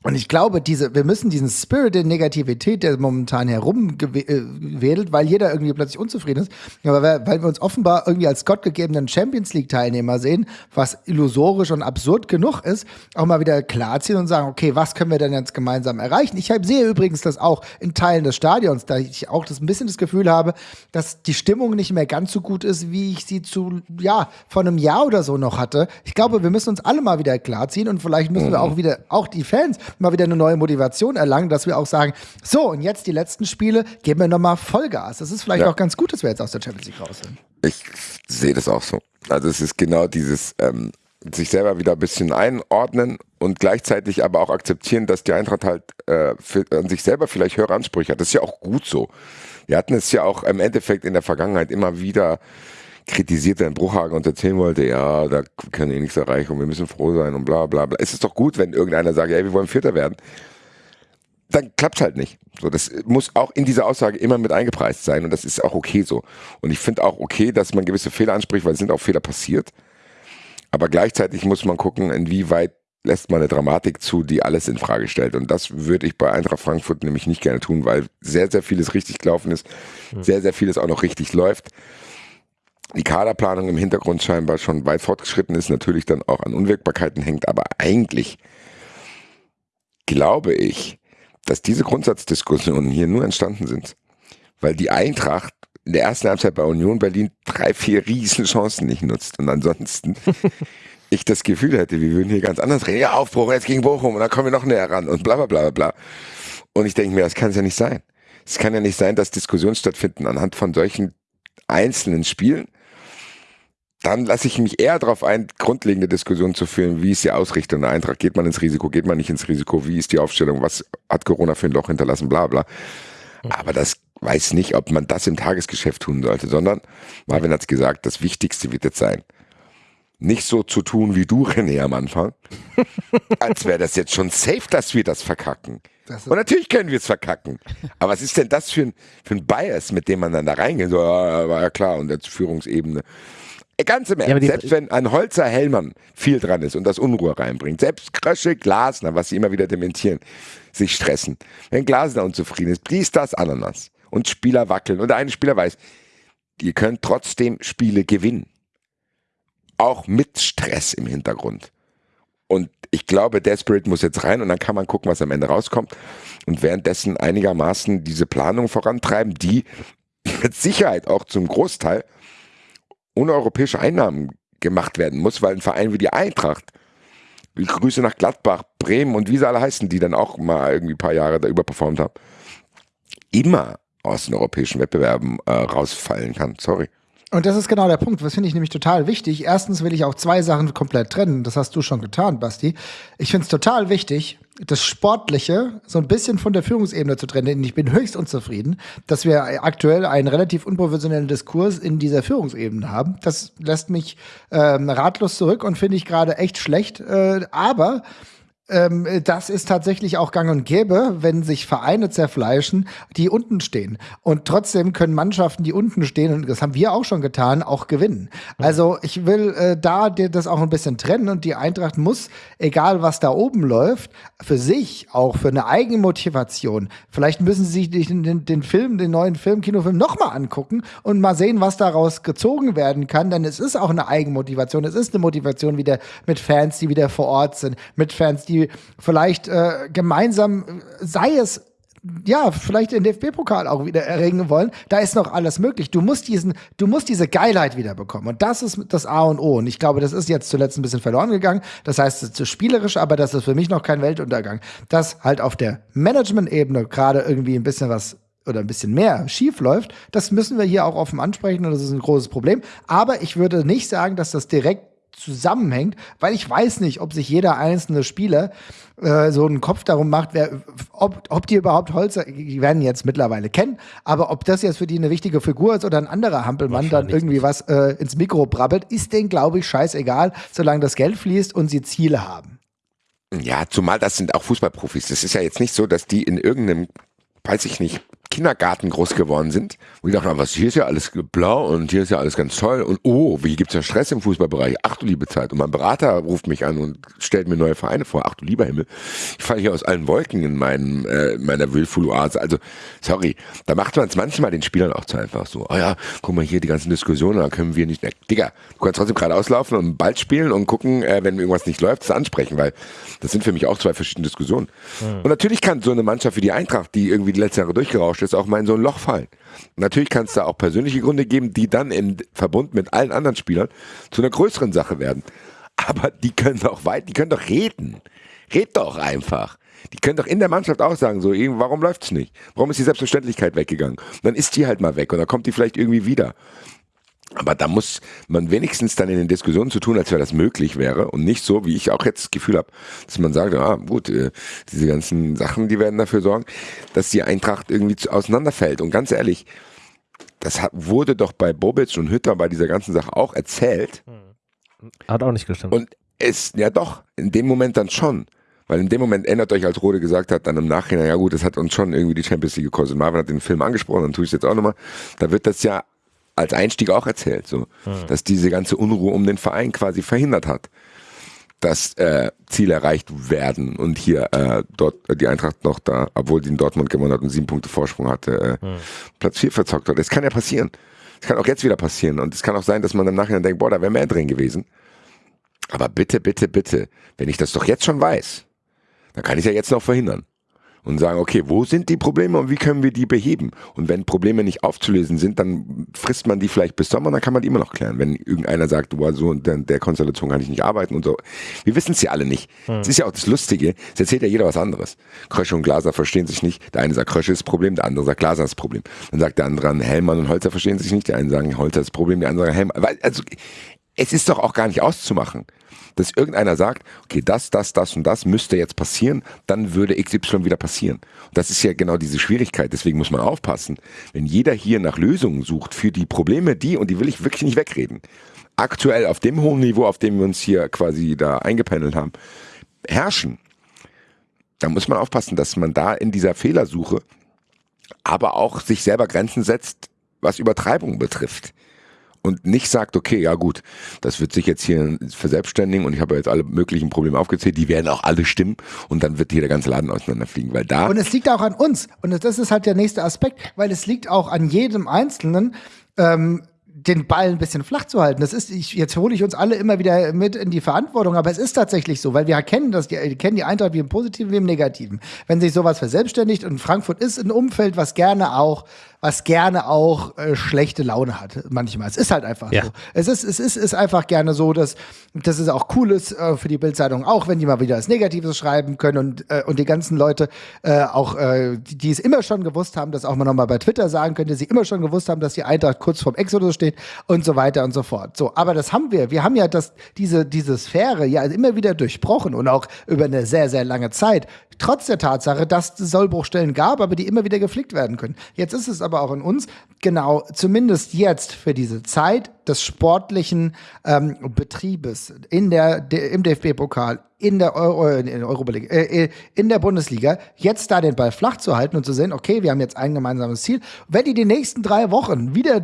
Und ich glaube, diese, wir müssen diesen Spirit der Negativität, der momentan herumwedelt, weil jeder irgendwie plötzlich unzufrieden ist, aber weil, wir uns offenbar irgendwie als gottgegebenen Champions League Teilnehmer sehen, was illusorisch und absurd genug ist, auch mal wieder klarziehen und sagen, okay, was können wir denn jetzt gemeinsam erreichen? Ich sehe übrigens das auch in Teilen des Stadions, da ich auch das ein bisschen das Gefühl habe, dass die Stimmung nicht mehr ganz so gut ist, wie ich sie zu, ja, vor einem Jahr oder so noch hatte. Ich glaube, wir müssen uns alle mal wieder klarziehen und vielleicht müssen wir auch wieder, auch die Fans, mal wieder eine neue Motivation erlangen, dass wir auch sagen, so, und jetzt die letzten Spiele, geben wir nochmal Vollgas. Das ist vielleicht Ja. auch ganz gut, dass wir jetzt aus der Champions League raus sind. Ich sehe das auch so. Also es ist genau dieses ähm, sich selber wieder ein bisschen einordnen und gleichzeitig aber auch akzeptieren, dass die Eintracht halt äh, für, an sich selber vielleicht höhere Ansprüche hat. Das ist ja auch gut so. Wir hatten es ja auch im Endeffekt in der Vergangenheit immer wieder kritisiert, wenn Bruchhagen uns erzählen wollte, ja, da können wir nichts erreichen und wir müssen froh sein und bla bla bla. Es ist doch gut, wenn irgendeiner sagt, ey, wir wollen Vierter werden. Dann klappt halt nicht. So, das muss auch in dieser Aussage immer mit eingepreist sein und das ist auch okay so. Und ich finde auch okay, dass man gewisse Fehler anspricht, weil es sind auch Fehler passiert. Aber gleichzeitig muss man gucken, inwieweit lässt man eine Dramatik zu, die alles in Frage stellt. Und das würde ich bei Eintracht Frankfurt nämlich nicht gerne tun, weil sehr, sehr vieles richtig gelaufen ist, sehr, sehr vieles auch noch richtig läuft. Die Kaderplanung im Hintergrund scheinbar schon weit fortgeschritten ist, natürlich dann auch an Unwirkbarkeiten hängt, aber eigentlich glaube ich, dass diese Grundsatzdiskussionen hier nur entstanden sind, weil die Eintracht in der ersten Halbzeit bei Union Berlin drei, vier riesen Chancen nicht nutzt. Und ansonsten ich das Gefühl hätte, wir würden hier ganz anders reden. Ja, Aufbruch jetzt gegen Bochum und dann kommen wir noch näher ran und bla bla bla bla. Und ich denke mir, das kann es ja nicht sein. Es kann ja nicht sein, dass Diskussionen stattfinden anhand von solchen einzelnen Spielen. Dann lasse ich mich eher darauf ein, grundlegende Diskussionen zu führen. Wie ist die Ausrichtung der Eintracht? Geht man ins Risiko? Geht man nicht ins Risiko? Wie ist die Aufstellung? Was hat Corona für ein Loch hinterlassen? Bla bla. Aber das weiß nicht, ob man das im Tagesgeschäft tun sollte, sondern Marvin hat es gesagt, das Wichtigste wird jetzt sein, nicht so zu tun wie du, René, am Anfang, als wäre das jetzt schon safe, dass wir das verkacken. Das Und natürlich können wir es verkacken. Aber was ist denn das für ein, für ein Bias, mit dem man dann da reingeht? So, ja, war ja klar, und jetzt Führungsebene. Ganz im Ernst, selbst wenn ein Holzer Hellmann viel dran ist und das Unruhe reinbringt, selbst Krösche, Glasner, was sie immer wieder dementieren, sich stressen. Wenn Glasner unzufrieden ist, dies, das, Ananas und Spieler wackeln und der eine Spieler weiß, ihr könnt trotzdem Spiele gewinnen. Auch mit Stress im Hintergrund. Und ich glaube, der Spirit muss jetzt rein und dann kann man gucken, was am Ende rauskommt. Und währenddessen einigermaßen diese Planung vorantreiben, die mit Sicherheit auch zum Großteil ohne europäische Einnahmen gemacht werden muss, weil ein Verein wie die Eintracht, Grüße nach Gladbach, Bremen und wie sie alle heißen, die dann auch mal irgendwie ein paar Jahre da überperformt haben, immer aus den europäischen Wettbewerben äh, rausfallen kann. Sorry. Und das ist genau der Punkt. Das finde ich nämlich total wichtig. Erstens will ich auch zwei Sachen komplett trennen. Das hast du schon getan, Basti. Ich finde es total wichtig, das Sportliche so ein bisschen von der Führungsebene zu trennen. Denn ich bin höchst unzufrieden, dass wir aktuell einen relativ unprofessionellen Diskurs in dieser Führungsebene haben. Das lässt mich ähm, ratlos zurück und finde ich gerade echt schlecht. Äh, aber ähm, das ist tatsächlich auch gang und gäbe, wenn sich Vereine zerfleischen, die unten stehen. Und trotzdem können Mannschaften, die unten stehen, und das haben wir auch schon getan, auch gewinnen. Also ich will äh, da das auch ein bisschen trennen und die Eintracht muss, egal was da oben läuft, für sich auch für eine Eigenmotivation, vielleicht müssen sie sich den, den, den Film, den neuen Film, Kinofilm nochmal angucken und mal sehen, was daraus gezogen werden kann, denn es ist auch eine Eigenmotivation. Es ist eine Motivation wieder mit Fans, die wieder vor Ort sind, mit Fans, die vielleicht äh, gemeinsam, sei es ja, vielleicht den DFB-Pokal auch wieder erringen wollen. Da ist noch alles möglich. Du musst diesen, du musst diese Geilheit wieder bekommen. Und das ist das A und O. Und ich glaube, das ist jetzt zuletzt ein bisschen verloren gegangen. Das heißt, es ist spielerisch, aber das ist für mich noch kein Weltuntergang. Dass halt auf der Management-Ebene gerade irgendwie ein bisschen was oder ein bisschen mehr schief läuft, das müssen wir hier auch offen ansprechen und das ist ein großes Problem. Aber ich würde nicht sagen, dass das direkt zusammenhängt, weil ich weiß nicht, ob sich jeder einzelne Spieler äh, so einen Kopf darum macht, wer, ob, ob die überhaupt Holzer, die werden jetzt mittlerweile kennen, aber ob das jetzt für die eine wichtige Figur ist oder ein anderer Hampelmann dann irgendwie was äh, ins Mikro brabbelt, ist denen, glaube ich, scheißegal, solange das Geld fließt und sie Ziele haben. Ja, zumal das sind auch Fußballprofis. Das ist ja jetzt nicht so, dass die in irgendeinem, weiß ich nicht, Kindergarten groß geworden sind. Und ich dachte, was, hier ist ja alles blau und hier ist ja alles ganz toll. Und oh, wie gibt's ja Stress im Fußballbereich? Ach du liebe Zeit. Und mein Berater ruft mich an und stellt mir neue Vereine vor. Ach du lieber Himmel. Ich falle hier aus allen Wolken in meinem, äh, meiner Willful-Oase. Also, sorry, da macht man es manchmal den Spielern auch zu einfach so. Oh ja, guck mal hier, die ganzen Diskussionen, da können wir nicht. Ne, Digga, du kannst trotzdem gerade auslaufen und bald spielen und gucken, äh, wenn irgendwas nicht läuft, das ansprechen, weil das sind für mich auch zwei verschiedene Diskussionen. Mhm. Und natürlich kann so eine Mannschaft wie die Eintracht, die irgendwie die letzten Jahre durchgerauscht ist, auch mal in so ein Loch fallen. Natürlich kann es da auch persönliche Gründe geben, die dann im Verbund mit allen anderen Spielern zu einer größeren Sache werden. Aber die können doch weit, die können doch reden. Red doch einfach. Die können doch in der Mannschaft auch sagen, so, warum läuft's nicht? Warum ist die Selbstverständlichkeit weggegangen? Und dann ist die halt mal weg und dann kommt die vielleicht irgendwie wieder. Aber da muss man wenigstens dann in den Diskussionen zu tun, als wäre das möglich wäre und nicht so, wie ich auch jetzt das Gefühl habe, dass man sagt, ah gut, äh, diese ganzen Sachen, die werden dafür sorgen, dass die Eintracht irgendwie auseinanderfällt. Und ganz ehrlich, das wurde doch bei Bobic und Hütter bei dieser ganzen Sache auch erzählt. Hm. Hat auch nicht gestimmt. Und es, ja doch, in dem Moment dann schon. Weil in dem Moment ändert euch, als Rode gesagt hat, dann im Nachhinein, ja gut, das hat uns schon irgendwie die Champions League gekostet. Marvin hat den Film angesprochen, dann tue ich es jetzt auch nochmal. Da wird das ja als Einstieg auch erzählt, so, mhm. dass diese ganze Unruhe um den Verein quasi verhindert hat, dass äh, Ziele erreicht werden und hier äh, dort äh, die Eintracht noch da, obwohl die in Dortmund gewonnen hat und sieben Punkte Vorsprung hatte, äh, mhm. Platz vier verzockt hat. Das kann ja passieren. Das kann auch jetzt wieder passieren und es kann auch sein, dass man im Nachhinein denkt, boah, da wäre mehr drin gewesen. Aber bitte, bitte, bitte, wenn ich das doch jetzt schon weiß, dann kann ich ja jetzt noch verhindern und sagen, okay, wo sind die Probleme und wie können wir die beheben? Und wenn Probleme nicht aufzulösen sind, dann frisst man die vielleicht bis Sommer, dann kann man die immer noch klären. Wenn irgendeiner sagt, du so in der, Konstellation kann ich nicht arbeiten und so. Wir wissen es ja alle nicht. Es hm. ist ja auch das Lustige, es erzählt ja jeder was anderes. Krösche und Glaser verstehen sich nicht. Der eine sagt, Krösche ist das Problem, der andere sagt, Glaser ist das Problem. Dann sagt der andere, Hellmann und Holzer verstehen sich nicht. Der eine sagt, Holzer ist das Problem, der andere sagt, Hellmann. Also, es ist doch auch gar nicht auszumachen dass irgendeiner sagt, okay, das, das, das und das müsste jetzt passieren, dann würde XY wieder passieren. Und das ist ja genau diese Schwierigkeit. Deswegen muss man aufpassen, wenn jeder hier nach Lösungen sucht für die Probleme, die, und die will ich wirklich nicht wegreden, aktuell auf dem hohen Niveau, auf dem wir uns hier quasi da eingependelt haben, herrschen, da muss man aufpassen, dass man da in dieser Fehlersuche aber auch sich selber Grenzen setzt, was Übertreibung betrifft. Und nicht sagt, okay, ja gut, das wird sich jetzt hier verselbstständigen und ich habe jetzt alle möglichen Probleme aufgezählt, die werden auch alle stimmen und dann wird hier der ganze Laden auseinanderfliegen, weil da... Und es liegt auch an uns. Und das ist halt der nächste Aspekt, weil es liegt auch an jedem Einzelnen, ähm, den Ball ein bisschen flach zu halten. Das ist, ich, jetzt hole ich uns alle immer wieder mit in die Verantwortung, aber es ist tatsächlich so, weil wir erkennen, dass die, kennen die Eintracht wie im Positiven wie im Negativen. Wenn sich sowas verselbstständigt und Frankfurt ist ein Umfeld, was gerne auch was gerne auch äh, schlechte Laune hat manchmal. Es ist halt einfach ja. so. Es ist, es ist, ist einfach gerne so, dass, dass es auch cool ist äh, für die Bildzeitung, auch wenn die mal wieder was Negatives schreiben können und, äh, und die ganzen Leute äh, auch, äh, die, die es immer schon gewusst haben, das auch mal nochmal bei Twitter sagen können, die sie immer schon gewusst haben, dass die Eintracht kurz vorm Exodus steht und so weiter und so fort. So, aber das haben wir. Wir haben ja das, diese, diese Sphäre ja immer wieder durchbrochen und auch über eine sehr, sehr lange Zeit. Trotz der Tatsache, dass es Sollbruchstellen gab, aber die immer wieder geflickt werden können. Jetzt ist es aber auch in uns, genau, zumindest jetzt für diese Zeit des sportlichen ähm, Betriebes in der im DFB-Pokal, in der Euro, in der, Europa äh, äh, in der Bundesliga, jetzt da den Ball flach zu halten und zu sehen, okay, wir haben jetzt ein gemeinsames Ziel. Wenn die die nächsten drei Wochen wieder,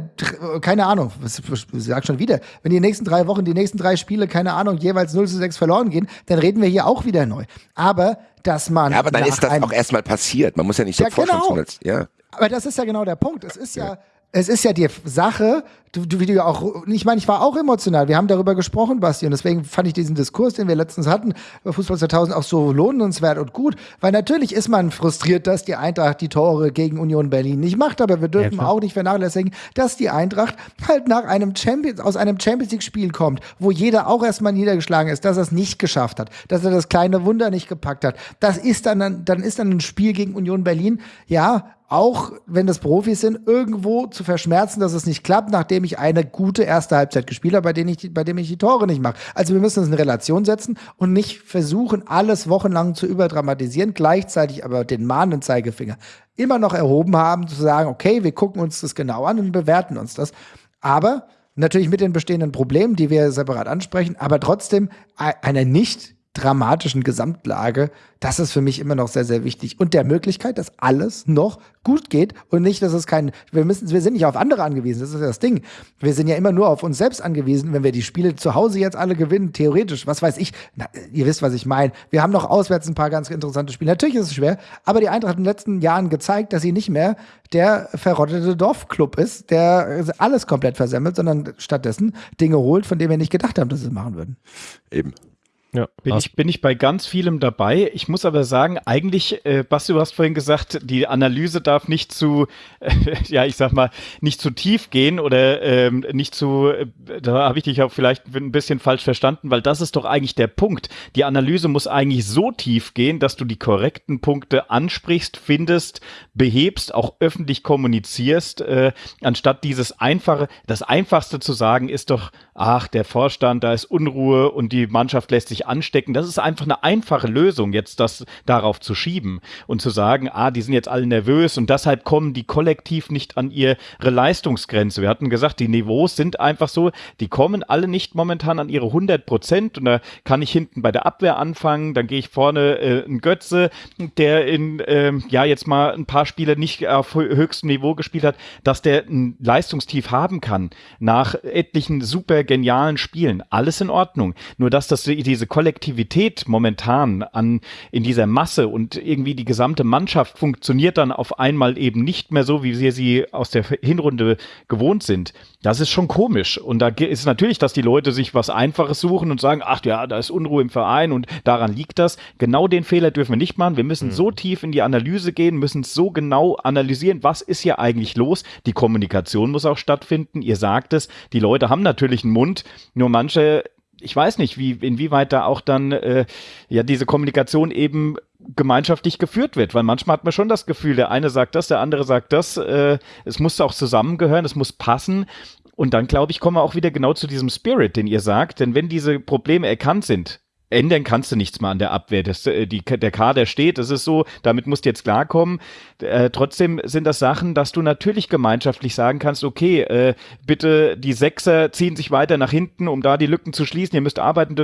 keine Ahnung, ich sag schon wieder, wenn die nächsten drei Wochen, die nächsten drei Spiele, keine Ahnung, jeweils 0 zu 6 verloren gehen, dann reden wir hier auch wieder neu. Aber dass man. Ja, aber dann ist das auch erstmal passiert. Man muss ja nicht sofort ja, genau. schon ja. Aber das ist ja genau der Punkt. Es ist ja, ja es ist ja die Sache, du, du, wie du auch, ich meine, ich war auch emotional. Wir haben darüber gesprochen, Basti, und deswegen fand ich diesen Diskurs, den wir letztens hatten, über Fußball 2000 auch so lohnenswert und gut, weil natürlich ist man frustriert, dass die Eintracht die Tore gegen Union Berlin nicht macht, aber wir dürfen ja, auch nicht vernachlässigen, dass die Eintracht halt nach einem Champions, aus einem Champions League Spiel kommt, wo jeder auch erstmal niedergeschlagen ist, dass er es nicht geschafft hat, dass er das kleine Wunder nicht gepackt hat. Das ist dann, dann ist dann ein Spiel gegen Union Berlin, ja, auch wenn das Profis sind, irgendwo zu verschmerzen, dass es nicht klappt, nachdem ich eine gute erste Halbzeit gespielt habe, bei, denen ich, bei dem ich die Tore nicht mache. Also wir müssen das in Relation setzen und nicht versuchen, alles wochenlang zu überdramatisieren, gleichzeitig aber den mahnenden Zeigefinger immer noch erhoben haben, zu sagen, okay, wir gucken uns das genau an und bewerten uns das. Aber natürlich mit den bestehenden Problemen, die wir separat ansprechen, aber trotzdem eine nicht dramatischen Gesamtlage, das ist für mich immer noch sehr, sehr wichtig. Und der Möglichkeit, dass alles noch gut geht und nicht, dass es kein, wir müssen, wir sind nicht auf andere angewiesen, das ist ja das Ding. Wir sind ja immer nur auf uns selbst angewiesen, wenn wir die Spiele zu Hause jetzt alle gewinnen, theoretisch, was weiß ich, na, ihr wisst, was ich meine. Wir haben noch auswärts ein paar ganz interessante Spiele. Natürlich ist es schwer, aber die Eintracht hat in den letzten Jahren gezeigt, dass sie nicht mehr der verrottete Dorfclub ist, der alles komplett versemmelt, sondern stattdessen Dinge holt, von denen wir nicht gedacht haben, dass sie es machen würden. Eben. Ja, bin, ich, bin ich bei ganz vielem dabei. Ich muss aber sagen, eigentlich, äh, Basti, du hast vorhin gesagt, die Analyse darf nicht zu, äh, ja, ich sag mal, nicht zu tief gehen oder ähm, nicht zu, äh, da habe ich dich auch vielleicht ein bisschen falsch verstanden, weil das ist doch eigentlich der Punkt. Die Analyse muss eigentlich so tief gehen, dass du die korrekten Punkte ansprichst, findest, behebst, auch öffentlich kommunizierst, äh, anstatt dieses einfache, das einfachste zu sagen ist doch, ach, der Vorstand, da ist Unruhe und die Mannschaft lässt sich anstecken. Das ist einfach eine einfache Lösung, jetzt das darauf zu schieben und zu sagen, ah, die sind jetzt alle nervös und deshalb kommen die kollektiv nicht an ihre Leistungsgrenze. Wir hatten gesagt, die Niveaus sind einfach so, die kommen alle nicht momentan an ihre 100 Prozent und da kann ich hinten bei der Abwehr anfangen, dann gehe ich vorne äh, ein Götze, der in, äh, ja, jetzt mal ein paar Spiele nicht auf höchstem Niveau gespielt hat, dass der ein Leistungstief haben kann nach etlichen super genialen Spielen. Alles in Ordnung. Nur dass das diese Kollektivität momentan an, in dieser Masse und irgendwie die gesamte Mannschaft funktioniert dann auf einmal eben nicht mehr so, wie wir sie aus der Hinrunde gewohnt sind. Das ist schon komisch. Und da ist natürlich, dass die Leute sich was Einfaches suchen und sagen, ach ja, da ist Unruhe im Verein und daran liegt das. Genau den Fehler dürfen wir nicht machen. Wir müssen mhm. so tief in die Analyse gehen, müssen so genau analysieren, was ist hier eigentlich los. Die Kommunikation muss auch stattfinden. Ihr sagt es, die Leute haben natürlich einen Mund, nur manche ich weiß nicht, wie, inwieweit da auch dann äh, ja diese Kommunikation eben gemeinschaftlich geführt wird, weil manchmal hat man schon das Gefühl, der eine sagt das, der andere sagt das, äh, es muss auch zusammengehören, es muss passen. Und dann glaube ich, kommen wir auch wieder genau zu diesem Spirit, den ihr sagt, denn wenn diese Probleme erkannt sind, ändern kannst du nichts mal an der Abwehr. Das, äh, die, der Kader steht, das ist so, damit musst du jetzt klarkommen. Äh, trotzdem sind das Sachen, dass du natürlich gemeinschaftlich sagen kannst, okay, äh, bitte die Sechser ziehen sich weiter nach hinten, um da die Lücken zu schließen, ihr müsst arbeiten,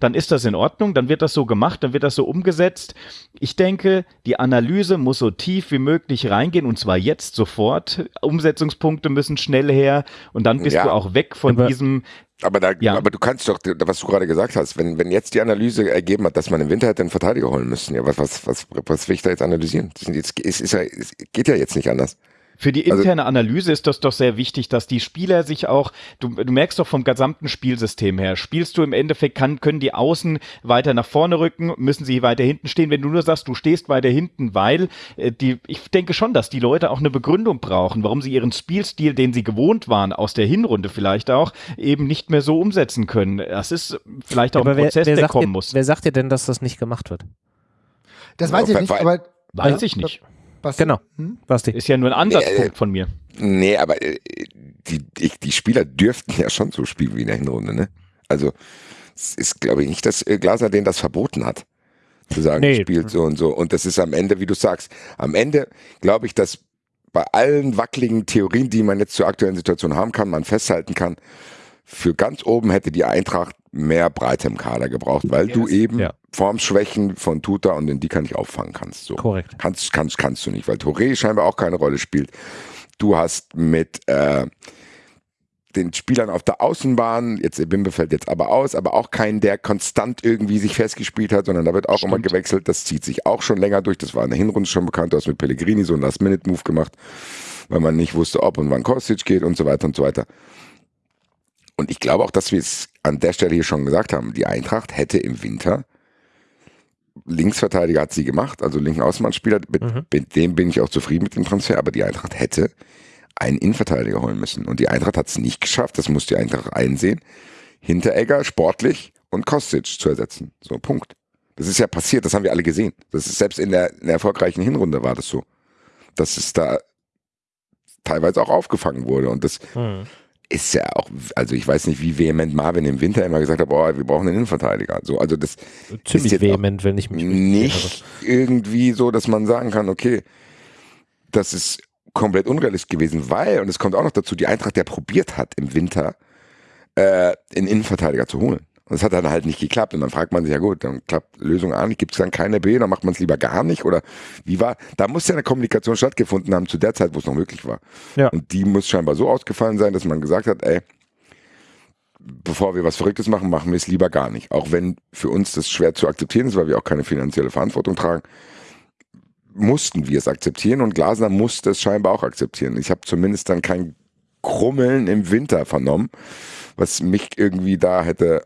dann ist das in Ordnung, dann wird das so gemacht, dann wird das so umgesetzt. Ich denke, die Analyse muss so tief wie möglich reingehen und zwar jetzt sofort. Umsetzungspunkte müssen schnell her und dann bist ja. du auch weg von diesem aber, da, ja. aber du kannst doch, was du gerade gesagt hast, wenn, wenn jetzt die Analyse ergeben hat, dass man im Winter hätte einen Verteidiger holen müssen, ja, was, was, was, was will ich da jetzt analysieren? Jetzt, ist, ist ja, es geht ja jetzt nicht anders. Für die also interne also, Analyse ist das doch sehr wichtig, dass die Spieler sich auch, du, du merkst doch vom gesamten Spielsystem her, spielst du im Endeffekt, kann, können die Außen weiter nach vorne rücken, müssen sie weiter hinten stehen. Wenn du nur sagst, du stehst weiter hinten, weil äh, die, ich denke schon, dass die Leute auch eine Begründung brauchen, warum sie ihren Spielstil, den sie gewohnt waren, aus der Hinrunde vielleicht auch, eben nicht mehr so umsetzen können. Das ist vielleicht auch ja, ein Prozess, wer, wer der kommen dir, muss. Wer sagt dir denn, dass das nicht gemacht wird? Das weiß ich nicht, aber Weiß ich nicht. Basti? Genau. Hm? Basti. Ist ja nur ein Ansatzpunkt nee, von mir. Nee, aber äh, die, die, die Spieler dürften ja schon so spielen wie in der Hinrunde, ne? Also, es ist, glaube ich, nicht, dass äh, Glaser denen das verboten hat. Zu sagen, nee. spielt so und so. Und das ist am Ende, wie du sagst, am Ende glaube ich, dass bei allen wackeligen Theorien, die man jetzt zur aktuellen Situation haben kann, man festhalten kann, für ganz oben hätte die Eintracht mehr Breite im Kader gebraucht, weil yes. du eben ja. Formschwächen von Tuta und den Dika nicht auffangen kannst. So. Korrekt. Kannst, kannst, kannst du nicht, weil Touré scheinbar auch keine Rolle spielt. Du hast mit äh, den Spielern auf der Außenbahn, jetzt Bimbe fällt jetzt aber aus, aber auch keinen, der konstant irgendwie sich festgespielt hat, sondern da wird auch Stimmt. immer gewechselt. Das zieht sich auch schon länger durch. Das war in der Hinrunde schon bekannt. Du hast mit Pellegrini so einen Last-Minute-Move gemacht, weil man nicht wusste, ob und wann Kostic geht und so weiter und so weiter. Und ich glaube auch, dass wir es an der Stelle hier schon gesagt haben. Die Eintracht hätte im Winter Linksverteidiger hat sie gemacht, also linken Außenbahnspieler, mit, mhm. mit, dem bin ich auch zufrieden mit dem Transfer, aber die Eintracht hätte einen Innenverteidiger holen müssen. Und die Eintracht hat es nicht geschafft, das muss die Eintracht einsehen, Hinteregger sportlich und Kostic zu ersetzen. So, Punkt. Das ist ja passiert, das haben wir alle gesehen. Das ist selbst in der, in der erfolgreichen Hinrunde war das so. Dass es da teilweise auch aufgefangen wurde. Und das, mhm ist ja auch, also ich weiß nicht, wie vehement Marvin im Winter immer gesagt hat, boah, wir brauchen einen Innenverteidiger. So, also das ziemlich ist vehement, wenn ich mich nicht irgendwie so, dass man sagen kann, okay, das ist komplett unrealistisch gewesen, weil und es kommt auch noch dazu, die Eintracht, der probiert hat im Winter äh, einen Innenverteidiger zu holen. Und das hat dann halt nicht geklappt. Und dann fragt man sich, ja gut, dann klappt Lösung A nicht, gibt es dann keine B, dann macht man es lieber gar nicht. Oder wie war, da muss ja eine Kommunikation stattgefunden haben zu der Zeit, wo es noch möglich war. Ja. Und die muss scheinbar so ausgefallen sein, dass man gesagt hat, ey, bevor wir was Verrücktes machen, machen wir es lieber gar nicht. Auch wenn für uns das schwer zu akzeptieren ist, weil wir auch keine finanzielle Verantwortung tragen, mussten wir es akzeptieren und Glasner musste es scheinbar auch akzeptieren. Ich habe zumindest dann kein Krummeln im Winter vernommen, was mich irgendwie da hätte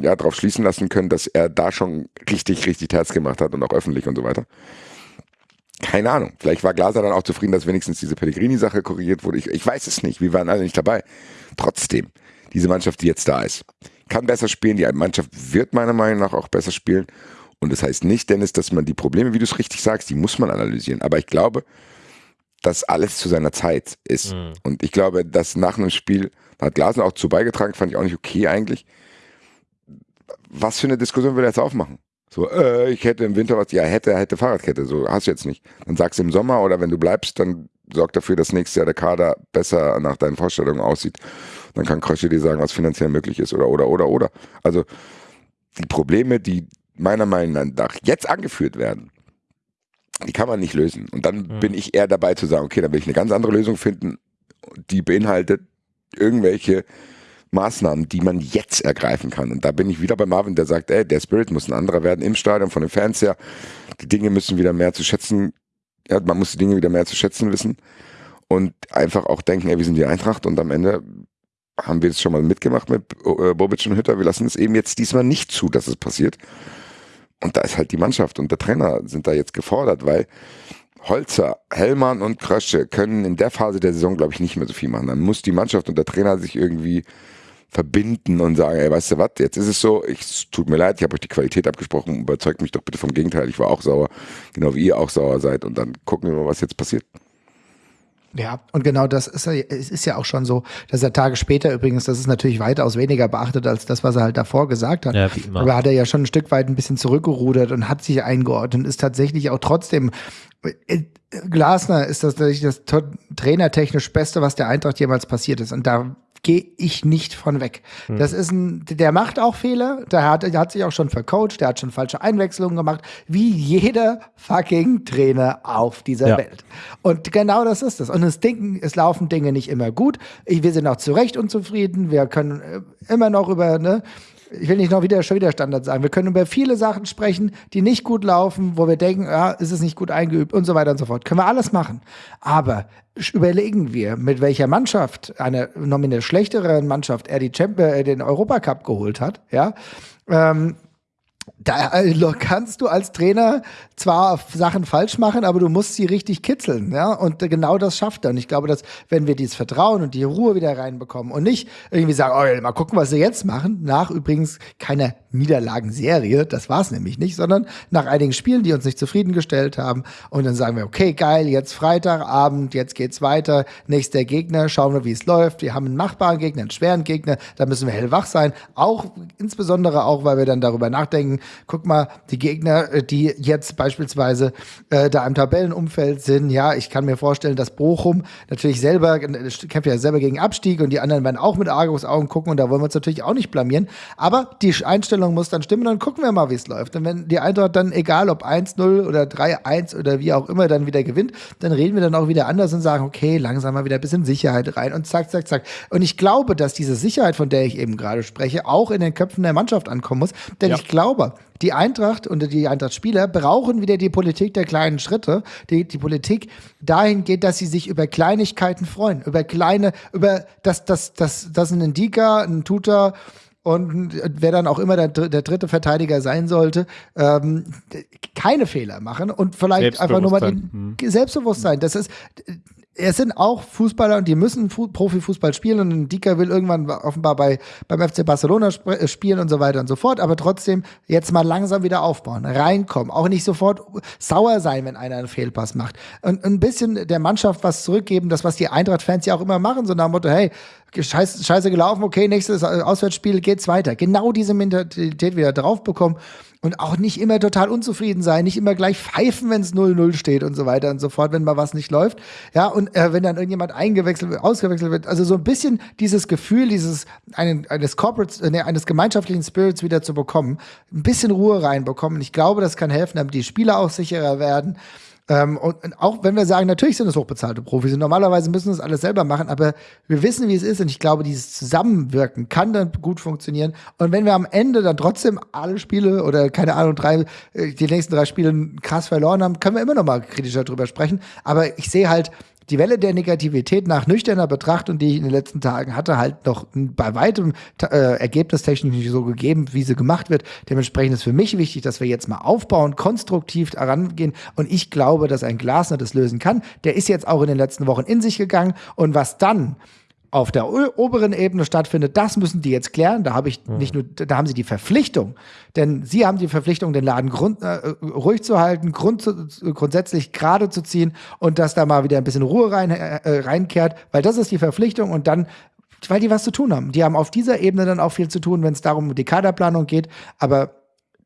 ja, darauf schließen lassen können, dass er da schon richtig, richtig Herz gemacht hat und auch öffentlich und so weiter. Keine Ahnung. Vielleicht war Glaser dann auch zufrieden, dass wenigstens diese Pellegrini-Sache korrigiert wurde. Ich, ich weiß es nicht. Wir waren alle nicht dabei. Trotzdem, diese Mannschaft, die jetzt da ist, kann besser spielen. Die Mannschaft wird meiner Meinung nach auch besser spielen. Und das heißt nicht, Dennis, dass man die Probleme, wie du es richtig sagst, die muss man analysieren. Aber ich glaube, dass alles zu seiner Zeit ist. Mhm. Und ich glaube, dass nach einem Spiel, da hat Glasen auch zu beigetragen, fand ich auch nicht okay eigentlich, was für eine Diskussion will er jetzt aufmachen? So, äh, ich hätte im Winter was, ja, hätte, hätte Fahrradkette, so hast du jetzt nicht. Dann sagst du im Sommer oder wenn du bleibst, dann sorg dafür, dass nächstes Jahr der Kader besser nach deinen Vorstellungen aussieht. Dann kann Krösche dir sagen, was finanziell möglich ist oder, oder, oder, oder. Also, die Probleme, die meiner Meinung nach jetzt angeführt werden, die kann man nicht lösen. Und dann mhm. bin ich eher dabei zu sagen, okay, dann will ich eine ganz andere Lösung finden, die beinhaltet irgendwelche Maßnahmen, die man jetzt ergreifen kann. Und da bin ich wieder bei Marvin, der sagt, ey, der Spirit muss ein anderer werden im Stadion, von den Fans her. Die Dinge müssen wieder mehr zu schätzen, ja, man muss die Dinge wieder mehr zu schätzen wissen und einfach auch denken, ey, wir sind die Eintracht und am Ende haben wir es schon mal mitgemacht mit äh, Bobic und Hütter. Wir lassen es eben jetzt diesmal nicht zu, dass es passiert. Und da ist halt die Mannschaft und der Trainer sind da jetzt gefordert, weil Holzer, Hellmann und Krösche können in der Phase der Saison, glaube ich, nicht mehr so viel machen. Dann muss die Mannschaft und der Trainer sich irgendwie verbinden und sagen, ey, weißt du was, jetzt ist es so, ich tut mir leid, ich habe euch die Qualität abgesprochen, überzeugt mich doch bitte vom Gegenteil, ich war auch sauer, genau wie ihr auch sauer seid und dann gucken wir mal, was jetzt passiert. Ja, und genau das ist, es ist ja auch schon so, dass er Tage später übrigens, das ist natürlich weitaus weniger beachtet als das, was er halt davor gesagt hat. Ja, wie immer. Aber hat er ja schon ein Stück weit ein bisschen zurückgerudert und hat sich eingeordnet und ist tatsächlich auch trotzdem äh, Glasner ist das, das trainertechnisch Beste, was der Eintracht jemals passiert ist. Und da gehe ich nicht von weg. Mhm. Das ist ein, der macht auch Fehler, der hat, der hat sich auch schon vercoacht, der hat schon falsche Einwechslungen gemacht, wie jeder fucking Trainer auf dieser ja. Welt. Und genau das ist es. Und es, denken, es laufen Dinge nicht immer gut. Wir sind auch zu Recht unzufrieden. Wir können äh, immer noch über, ne, ich will nicht noch wieder schon wieder Standard sagen. Wir können über viele Sachen sprechen, die nicht gut laufen, wo wir denken, ja, ist es nicht gut eingeübt und so weiter und so fort. Können wir alles machen. Aber überlegen wir, mit welcher Mannschaft, einer nominell schlechteren Mannschaft, er die Champion, äh, den Europacup geholt hat, ja, ähm, da also kannst du als Trainer zwar Sachen falsch machen, aber du musst sie richtig kitzeln, ja. Und genau das schafft er. Und ich glaube, dass wenn wir dieses Vertrauen und die Ruhe wieder reinbekommen und nicht irgendwie sagen, oh, mal gucken, was sie jetzt machen, nach übrigens keiner Niederlagenserie, das war es nämlich nicht, sondern nach einigen Spielen, die uns nicht zufriedengestellt haben. Und dann sagen wir, okay, geil, jetzt Freitagabend, jetzt geht's weiter, nächster Gegner, schauen wir, wie es läuft. Wir haben einen machbaren Gegner, einen schweren Gegner, da müssen wir hellwach sein. Auch, insbesondere auch, weil wir dann darüber nachdenken, guck mal, die Gegner, äh, die jetzt beispielsweise äh, da im Tabellenumfeld sind, ja, ich kann mir vorstellen, dass Bochum natürlich selber, äh, kämpft ja selber gegen Abstieg und die anderen werden auch mit Argus Augen gucken und da wollen wir uns natürlich auch nicht blamieren. Aber die Einstellung muss dann stimmen, dann gucken wir mal, wie es läuft. Und wenn die Eintracht dann, egal ob 1-0 oder 3-1 oder wie auch immer, dann wieder gewinnt, dann reden wir dann auch wieder anders und sagen, okay, langsam mal wieder ein bisschen Sicherheit rein und zack, zack, zack. Und ich glaube, dass diese Sicherheit, von der ich eben gerade spreche, auch in den Köpfen der Mannschaft ankommen muss. Denn ja. ich glaube, die Eintracht und die Eintracht-Spieler brauchen wieder die Politik der kleinen Schritte. Die, die Politik dahin geht, dass sie sich über Kleinigkeiten freuen. Über kleine, über das, das, das, das ein Indika, ein Tutor und wer dann auch immer der, der dritte Verteidiger sein sollte, ähm, keine Fehler machen und vielleicht einfach nur mal den hm. Selbstbewusstsein. Das ist, es sind auch Fußballer und die müssen Fu Profifußball spielen und Dika will irgendwann offenbar bei, beim FC Barcelona sp äh, spielen und so weiter und so fort, aber trotzdem jetzt mal langsam wieder aufbauen, reinkommen, auch nicht sofort sauer sein, wenn einer einen Fehlpass macht. Und ein bisschen der Mannschaft was zurückgeben, das was die Eintracht-Fans ja auch immer machen, so nach dem Motto, hey, scheiße, scheiße gelaufen, okay, nächstes Auswärtsspiel geht's weiter. Genau diese Mentalität wieder drauf bekommen und auch nicht immer total unzufrieden sein, nicht immer gleich pfeifen, wenn es 0-0 steht und so weiter und so fort, wenn mal was nicht läuft. Ja, und äh, wenn dann irgendjemand eingewechselt wird, ausgewechselt wird, also so ein bisschen dieses Gefühl, dieses einen, eines Corporate, äh, nee, eines gemeinschaftlichen Spirits wieder zu bekommen, ein bisschen Ruhe reinbekommen. Ich glaube, das kann helfen, damit die Spieler auch sicherer werden. Ähm, und, und, auch wenn wir sagen, natürlich sind es hochbezahlte Profis normalerweise müssen das alles selber machen, aber wir wissen, wie es ist und ich glaube, dieses Zusammenwirken kann dann gut funktionieren. Und wenn wir am Ende dann trotzdem alle Spiele oder keine Ahnung, drei, äh, die nächsten drei Spiele krass verloren haben, können wir immer noch mal kritischer drüber sprechen. Aber ich sehe halt, die Welle der Negativität nach nüchterner Betrachtung, die ich in den letzten Tagen hatte, halt noch bei weitem äh, ergebnistechnisch nicht so gegeben, wie sie gemacht wird. Dementsprechend ist für mich wichtig, dass wir jetzt mal aufbauen, konstruktiv herangehen. Und ich glaube, dass ein Glasner das lösen kann. Der ist jetzt auch in den letzten Wochen in sich gegangen. Und was dann auf der oberen Ebene stattfindet, das müssen die jetzt klären. Da habe ich mhm. nicht nur, da haben sie die Verpflichtung, denn sie haben die Verpflichtung, den Laden grund, äh, ruhig zu halten, grund, grundsätzlich gerade zu ziehen und dass da mal wieder ein bisschen Ruhe rein, äh, reinkehrt, weil das ist die Verpflichtung und dann weil die was zu tun haben. Die haben auf dieser Ebene dann auch viel zu tun, wenn es darum um die Kaderplanung geht, aber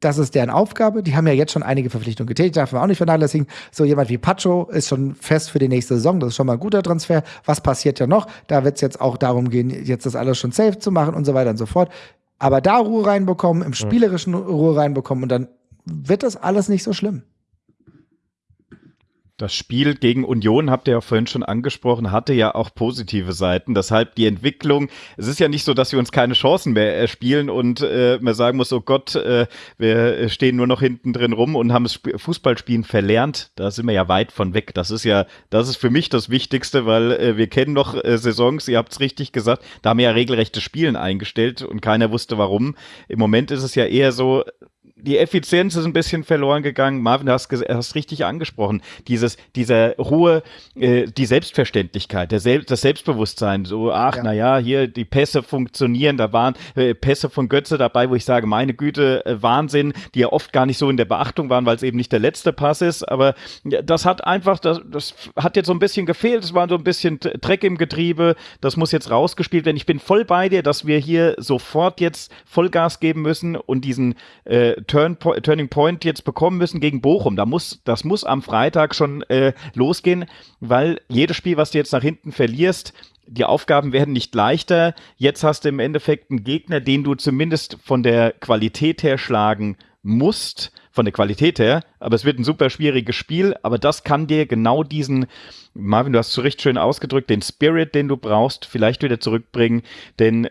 das ist deren Aufgabe. Die haben ja jetzt schon einige Verpflichtungen getätigt, darf man auch nicht vernachlässigen. So jemand wie Pacho ist schon fest für die nächste Saison. Das ist schon mal ein guter Transfer. Was passiert ja noch? Da wird es jetzt auch darum gehen, jetzt das alles schon safe zu machen und so weiter und so fort. Aber da Ruhe reinbekommen, im spielerischen Ruhe reinbekommen und dann wird das alles nicht so schlimm. Das Spiel gegen Union, habt ihr ja vorhin schon angesprochen, hatte ja auch positive Seiten. Deshalb die Entwicklung, es ist ja nicht so, dass wir uns keine Chancen mehr erspielen und äh, man sagen muss, oh Gott, äh, wir stehen nur noch hinten drin rum und haben das Fußballspielen verlernt. Da sind wir ja weit von weg. Das ist ja, das ist für mich das Wichtigste, weil äh, wir kennen noch äh, Saisons, ihr habt es richtig gesagt, da haben wir ja regelrechte Spielen eingestellt und keiner wusste warum. Im Moment ist es ja eher so, die Effizienz ist ein bisschen verloren gegangen. Marvin, du hast, hast richtig angesprochen. Dieses, dieser Ruhe, äh, die Selbstverständlichkeit, der Sel das Selbstbewusstsein. So, ach, ja. naja, hier die Pässe funktionieren. Da waren äh, Pässe von Götze dabei, wo ich sage, meine Güte, äh, Wahnsinn, die ja oft gar nicht so in der Beachtung waren, weil es eben nicht der letzte Pass ist. Aber das hat einfach, das, das hat jetzt so ein bisschen gefehlt. Es war so ein bisschen Dreck im Getriebe. Das muss jetzt rausgespielt werden. Ich bin voll bei dir, dass wir hier sofort jetzt Vollgas geben müssen und diesen äh, Turn Turning Point jetzt bekommen müssen gegen Bochum. Da muss, das muss am Freitag schon äh, losgehen, weil jedes Spiel, was du jetzt nach hinten verlierst, die Aufgaben werden nicht leichter. Jetzt hast du im Endeffekt einen Gegner, den du zumindest von der Qualität her schlagen musst, von der Qualität her, aber es wird ein super schwieriges Spiel, aber das kann dir genau diesen, Marvin, du hast es recht schön ausgedrückt, den Spirit, den du brauchst, vielleicht wieder zurückbringen, denn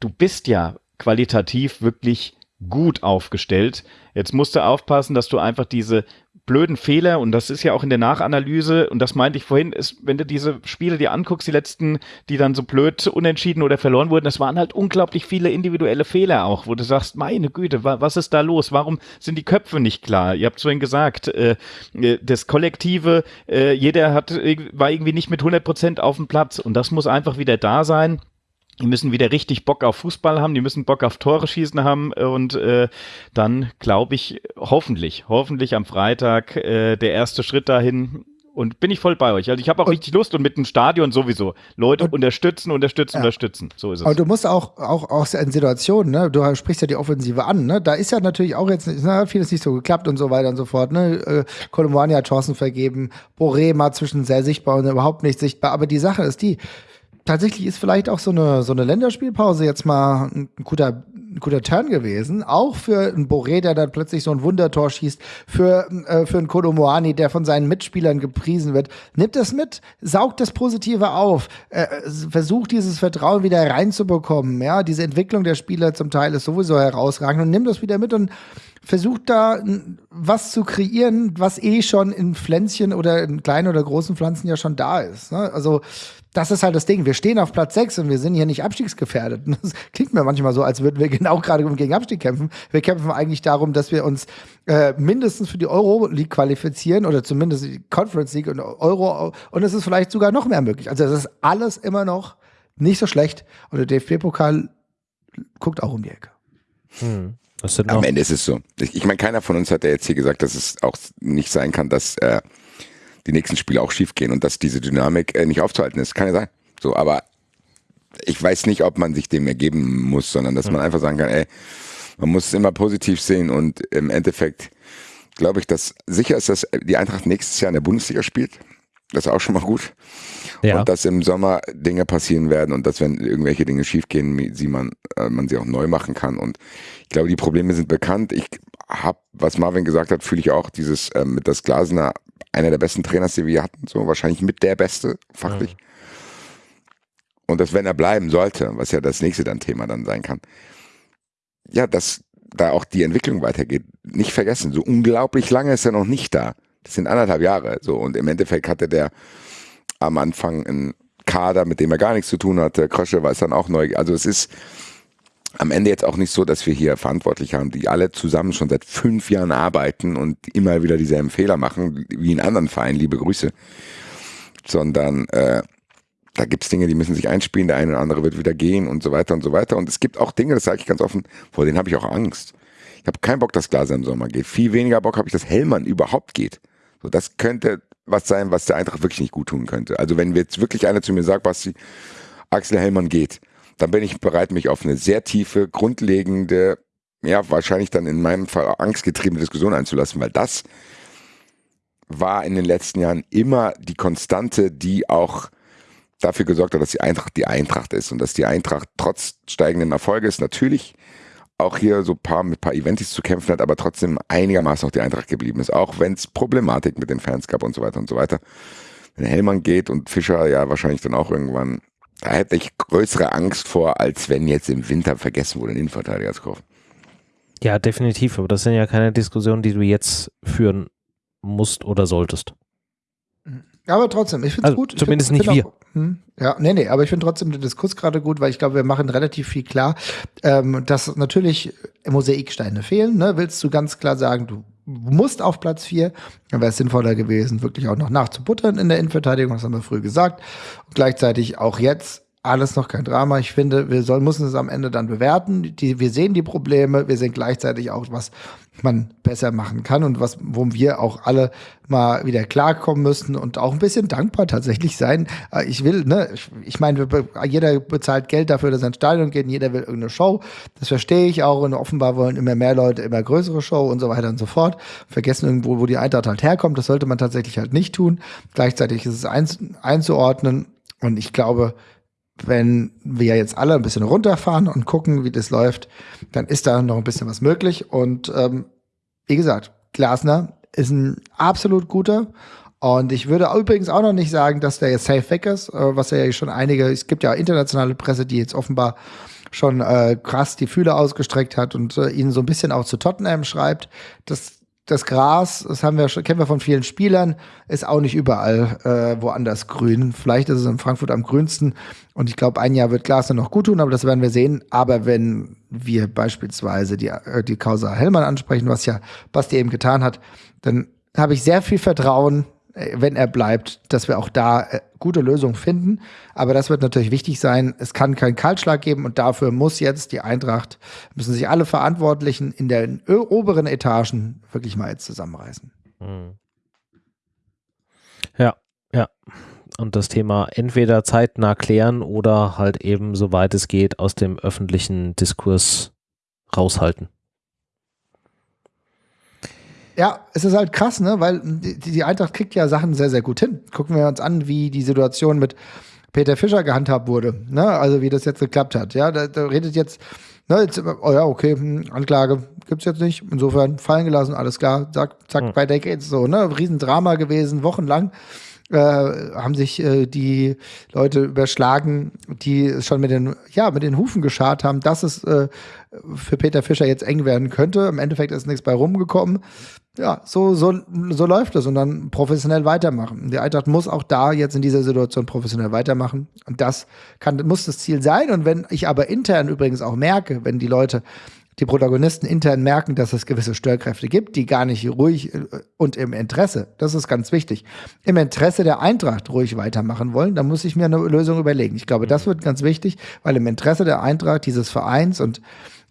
du bist ja qualitativ wirklich gut aufgestellt. Jetzt musst du aufpassen, dass du einfach diese blöden Fehler, und das ist ja auch in der Nachanalyse, und das meinte ich vorhin, ist, wenn du diese Spiele dir anguckst, die letzten, die dann so blöd unentschieden oder verloren wurden, das waren halt unglaublich viele individuelle Fehler auch, wo du sagst, meine Güte, wa was ist da los? Warum sind die Köpfe nicht klar? Ihr habt vorhin gesagt, äh, äh das Kollektive, äh, jeder hat, war irgendwie nicht mit 100 Prozent auf dem Platz, und das muss einfach wieder da sein die müssen wieder richtig Bock auf Fußball haben, die müssen Bock auf Tore schießen haben und äh, dann glaube ich hoffentlich, hoffentlich am Freitag äh, der erste Schritt dahin und bin ich voll bei euch. Also ich habe auch und, richtig Lust und mit dem Stadion sowieso. Leute und, unterstützen, unterstützen, ja. unterstützen. So ist es. Aber du musst auch, auch, auch in Situationen, ne, du sprichst ja die Offensive an, ne? Da ist ja natürlich auch jetzt, na, vieles nicht so geklappt und so weiter und so fort, ne? Äh, Kolumani hat Chancen vergeben, Boré mal zwischen sehr sichtbar und überhaupt nicht sichtbar. Aber die Sache ist die, tatsächlich ist vielleicht auch so eine, so eine Länderspielpause jetzt mal ein guter, ein guter Turn gewesen. Auch für einen Boré, der dann plötzlich so ein Wundertor schießt, für, äh, für einen Kodomoani, der von seinen Mitspielern gepriesen wird. Nimmt das mit, saugt das Positive auf, äh, versucht dieses Vertrauen wieder reinzubekommen. Ja, diese Entwicklung der Spieler zum Teil ist sowieso herausragend und nimmt das wieder mit und versucht da was zu kreieren, was eh schon in Pflänzchen oder in kleinen oder großen Pflanzen ja schon da ist. Ne? Also das ist halt das Ding. Wir stehen auf Platz 6 und wir sind hier nicht abstiegsgefährdet. Das klingt mir manchmal so, als würden wir genau gerade gegen Abstieg kämpfen. Wir kämpfen eigentlich darum, dass wir uns äh, mindestens für die Euro League qualifizieren oder zumindest die Conference League und Euro. Und es ist vielleicht sogar noch mehr möglich. Also es ist alles immer noch nicht so schlecht. Und der DFB-Pokal guckt auch um die Ecke. Hm. Am Ende ist es so. Ich, meine, keiner von uns hat ja jetzt hier gesagt, dass es auch nicht sein kann, dass äh, die nächsten Spiele auch schief gehen und dass diese Dynamik äh, nicht aufzuhalten ist. Kann ja sein. So, aber ich weiß nicht, ob man sich dem ergeben muss, sondern dass man einfach sagen kann, ey, man muss es immer positiv sehen und im Endeffekt glaube ich, dass sicher ist, dass die Eintracht nächstes Jahr in der Bundesliga spielt. Das ist auch schon mal gut. Ja. Und dass im Sommer Dinge passieren werden und dass, wenn irgendwelche Dinge schiefgehen, sie man, äh, man sie auch neu machen kann. Und ich glaube, die Probleme sind bekannt. Ich habe, was Marvin gesagt hat, fühle ich auch dieses äh, mit das Glasner einer der besten Trainers, die wir hatten, so wahrscheinlich mit der beste, fachlich. Ja. Und dass, wenn er bleiben sollte, was ja das nächste dann Thema dann sein kann, ja, dass da auch die Entwicklung weitergeht. Nicht vergessen, so unglaublich lange ist er noch nicht da. Das sind anderthalb Jahre. So, und im Endeffekt hatte der am Anfang einen Kader, mit dem er gar nichts zu tun hatte. Krösche war es dann auch neu. Also es ist, am Ende jetzt auch nicht so, dass wir hier Verantwortliche haben, die alle zusammen schon seit fünf Jahren arbeiten und immer wieder dieselben Fehler machen, wie in anderen Vereinen, liebe Grüße. Sondern äh, da gibt's Dinge, die müssen sich einspielen, der eine oder andere wird wieder gehen und so weiter und so weiter. Und es gibt auch Dinge, das sage ich ganz offen, vor denen habe ich auch Angst. Ich habe keinen Bock, dass Glaser im Sommer geht. Viel weniger Bock habe ich, dass Hellmann überhaupt geht. So, das könnte was sein, was der Eintracht wirklich nicht gut tun könnte. Also wenn jetzt wirklich einer zu mir sagt, Basti, Axel Hellmann geht, dann bin ich bereit, mich auf eine sehr tiefe, grundlegende, ja, wahrscheinlich dann in meinem Fall angstgetriebene Diskussion einzulassen, weil das war in den letzten Jahren immer die Konstante, die auch dafür gesorgt hat, dass die Eintracht die Eintracht ist und dass die Eintracht trotz steigenden Erfolges natürlich auch hier so paar mit paar Eventis zu kämpfen hat, aber trotzdem einigermaßen noch die Eintracht geblieben ist, auch wenn es Problematik mit den Fans gab und so weiter und so weiter. Wenn Hellmann geht und Fischer ja wahrscheinlich dann auch irgendwann da hätte ich größere Angst vor, als wenn jetzt im Winter vergessen wurde, einen Innenverteidiger zu kaufen. Ja, definitiv. Aber das sind ja keine Diskussionen, die du jetzt führen musst oder solltest. Aber trotzdem, ich finde es Also gut. Ich zumindest find- nicht find wir. Auch, hm, ja, nee, nee, aber ich finde trotzdem den Diskurs gerade gut, weil ich glaube, wir machen relativ viel klar, ähm, dass natürlich Mosaiksteine fehlen. Ne? Willst du ganz klar sagen, du musst auf Platz 4, dann wäre es sinnvoller gewesen, wirklich auch noch nachzubuttern in der Innenverteidigung, das haben wir früh gesagt. Und gleichzeitig auch jetzt alles noch kein Drama. Ich finde, wir soll, müssen es am Ende dann bewerten. Die, wir sehen die Probleme, wir sehen gleichzeitig auch, was man besser machen kann und was, wo wir auch alle mal wieder klarkommen müssen und auch ein bisschen dankbar tatsächlich sein. Äh, Ich will, ne, ich, meine, jeder bezahlt Geld dafür, dass er ins Stadion geht, und jeder will irgendeine Show. Das verstehe ich auch und offenbar wollen immer mehr Leute immer größere Show und so weiter und so fort. Vergessen irgendwo, wo die Eintracht halt herkommt. Das sollte man tatsächlich halt nicht tun. Gleichzeitig ist es einzuordnen und ich glaube, wenn wir jetzt alle ein bisschen runterfahren und gucken, wie das läuft, dann ist da noch ein bisschen was möglich. Und ähm, wie gesagt, Glasner ist ein absolut guter. Und ich würde übrigens auch noch nicht sagen, dass der jetzt safe weg ist, äh, was ja schon einige, es gibt ja internationale Presse, die jetzt offenbar schon äh, krass die Fühler ausgestreckt hat und äh, ihn so ein bisschen auch zu Tottenham schreibt. Das, das Gras, das haben wir kennen wir von vielen Spielern, ist auch nicht überall äh, woanders grün. Vielleicht ist es in Frankfurt am grünsten. Und ich glaube, ein Jahr wird Glasner noch gut tun, aber das werden wir sehen. Aber wenn wir beispielsweise die, äh, die Causa Hellmann ansprechen, was ja Basti eben getan hat, dann habe ich sehr viel Vertrauen, wenn er bleibt, dass wir auch da äh, gute Lösungen finden. Aber das wird natürlich wichtig sein. Es kann keinen Kaltschlag geben und dafür muss jetzt die Eintracht, müssen sich alle Verantwortlichen in den oberen Etagen wirklich mal jetzt zusammenreißen. Ja, ja. Und das Thema entweder zeitnah klären oder halt eben, soweit es geht, aus dem öffentlichen Diskurs raushalten. Ja, es ist halt krass, ne? Weil die, die Eintracht kriegt ja Sachen sehr, sehr gut hin. Gucken wir uns an, wie die Situation mit Peter Fischer gehandhabt wurde, ne? Also wie das jetzt geklappt hat. Ja, da, da redet jetzt, ne, jetzt, oh ja, okay, hm, Anklage gibt's jetzt nicht. Insofern fallen gelassen, alles klar, zack, zack, Hm. weiter geht's so, ne? Riesendrama gewesen, wochenlang. Äh, haben sich äh, die Leute überschlagen, die schon mit den, ja, mit den Hufen geschart haben, dass es äh, für Peter Fischer jetzt eng werden könnte. Im Endeffekt ist nichts bei rumgekommen. Ja, so, so, so läuft es und dann professionell weitermachen. Die Eintracht muss auch da jetzt in dieser Situation professionell weitermachen. Und das kann, muss das Ziel sein. Und wenn ich aber intern übrigens auch merke, wenn die Leute, die Protagonisten intern merken, dass es gewisse Störkräfte gibt, die gar nicht ruhig äh, und im Interesse, das ist ganz wichtig, im Interesse der Eintracht ruhig weitermachen wollen, dann muss ich mir eine Lösung überlegen. Ich glaube, das wird ganz wichtig, weil im Interesse der Eintracht, dieses Vereins und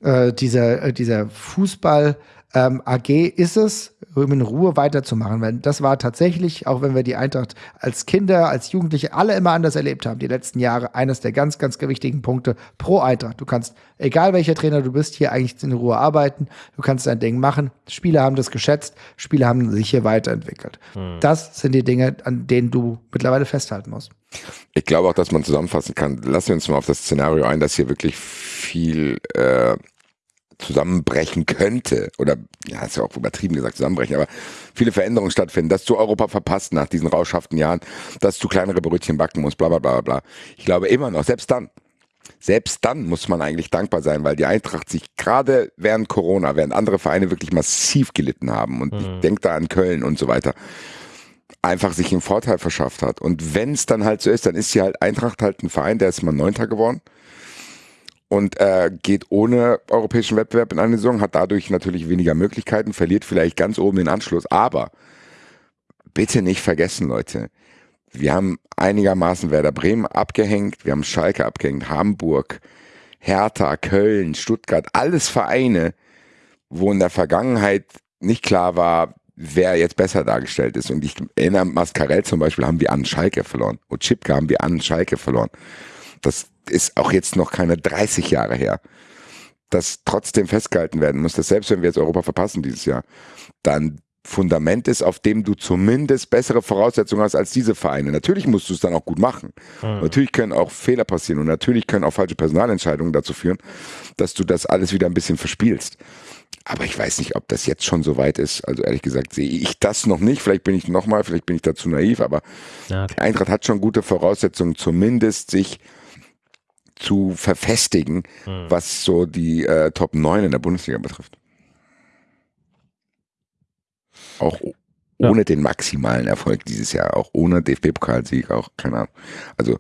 äh, dieser, äh, dieser Fußball ähm, AG ist es, in Ruhe weiterzumachen. Weil das war tatsächlich, auch wenn wir die Eintracht als Kinder, als Jugendliche alle immer anders erlebt haben, die letzten Jahre, eines der ganz, ganz wichtigen Punkte pro Eintracht. Du kannst, egal welcher Trainer du bist, hier eigentlich in Ruhe arbeiten. Du kannst dein Ding machen. Spieler haben das geschätzt. Spieler haben sich hier weiterentwickelt. Das sind die Dinge, an denen du mittlerweile festhalten musst. Ich glaube auch, dass man zusammenfassen kann. Lassen wir uns mal auf das Szenario ein, dass hier wirklich viel äh, zusammenbrechen könnte. Oder, ja, ist ja auch übertrieben gesagt, zusammenbrechen, aber viele Veränderungen stattfinden, dass du Europa verpasst nach diesen rauschhaften Jahren, dass du kleinere Brötchen backen musst, bla bla bla bla. Ich glaube immer noch, selbst dann, selbst dann muss man eigentlich dankbar sein, weil die Eintracht sich gerade während Corona, während andere Vereine wirklich massiv gelitten haben und ich denke da an Köln und so weiter, einfach sich einen Vorteil verschafft hat. Und wenn es dann halt so ist, dann ist sie halt Eintracht halt ein Verein, der ist mal Neunter geworden und äh, geht ohne europäischen Wettbewerb in eine Saison, hat dadurch natürlich weniger Möglichkeiten, verliert vielleicht ganz oben den Anschluss. Aber bitte nicht vergessen, Leute, wir haben einigermaßen Werder Bremen abgehängt, wir haben Schalke abgehängt, Hamburg, Hertha, Köln, Stuttgart, alles Vereine, wo in der Vergangenheit nicht klar war, wer jetzt besser dargestellt ist. Und ich erinnere, Mascarell zum Beispiel haben wir an Schalke verloren. Und Chipka haben wir an Schalke verloren. Das ist auch jetzt noch keine 30 Jahre her. Dass trotzdem festgehalten werden muss, dass selbst wenn wir jetzt Europa verpassen dieses Jahr, dann Fundament ist, auf dem du zumindest bessere Voraussetzungen hast als diese Vereine. Natürlich musst du es dann auch gut machen. Natürlich können auch Fehler passieren und natürlich können auch falsche Personalentscheidungen dazu führen, dass du das alles wieder ein bisschen verspielst. Aber ich weiß nicht, ob das jetzt schon so weit ist. Also ehrlich gesagt sehe ich das noch nicht. Vielleicht bin ich nochmal, vielleicht bin ich dazu naiv, aber Ja, die Eintracht hat schon gute Voraussetzungen, zumindest sich zu verfestigen, was so die äh, Top 9 in der Bundesliga betrifft. Auch ohne ja. den maximalen Erfolg dieses Jahr, auch ohne DFB-Pokalsieg, auch keine Ahnung. Also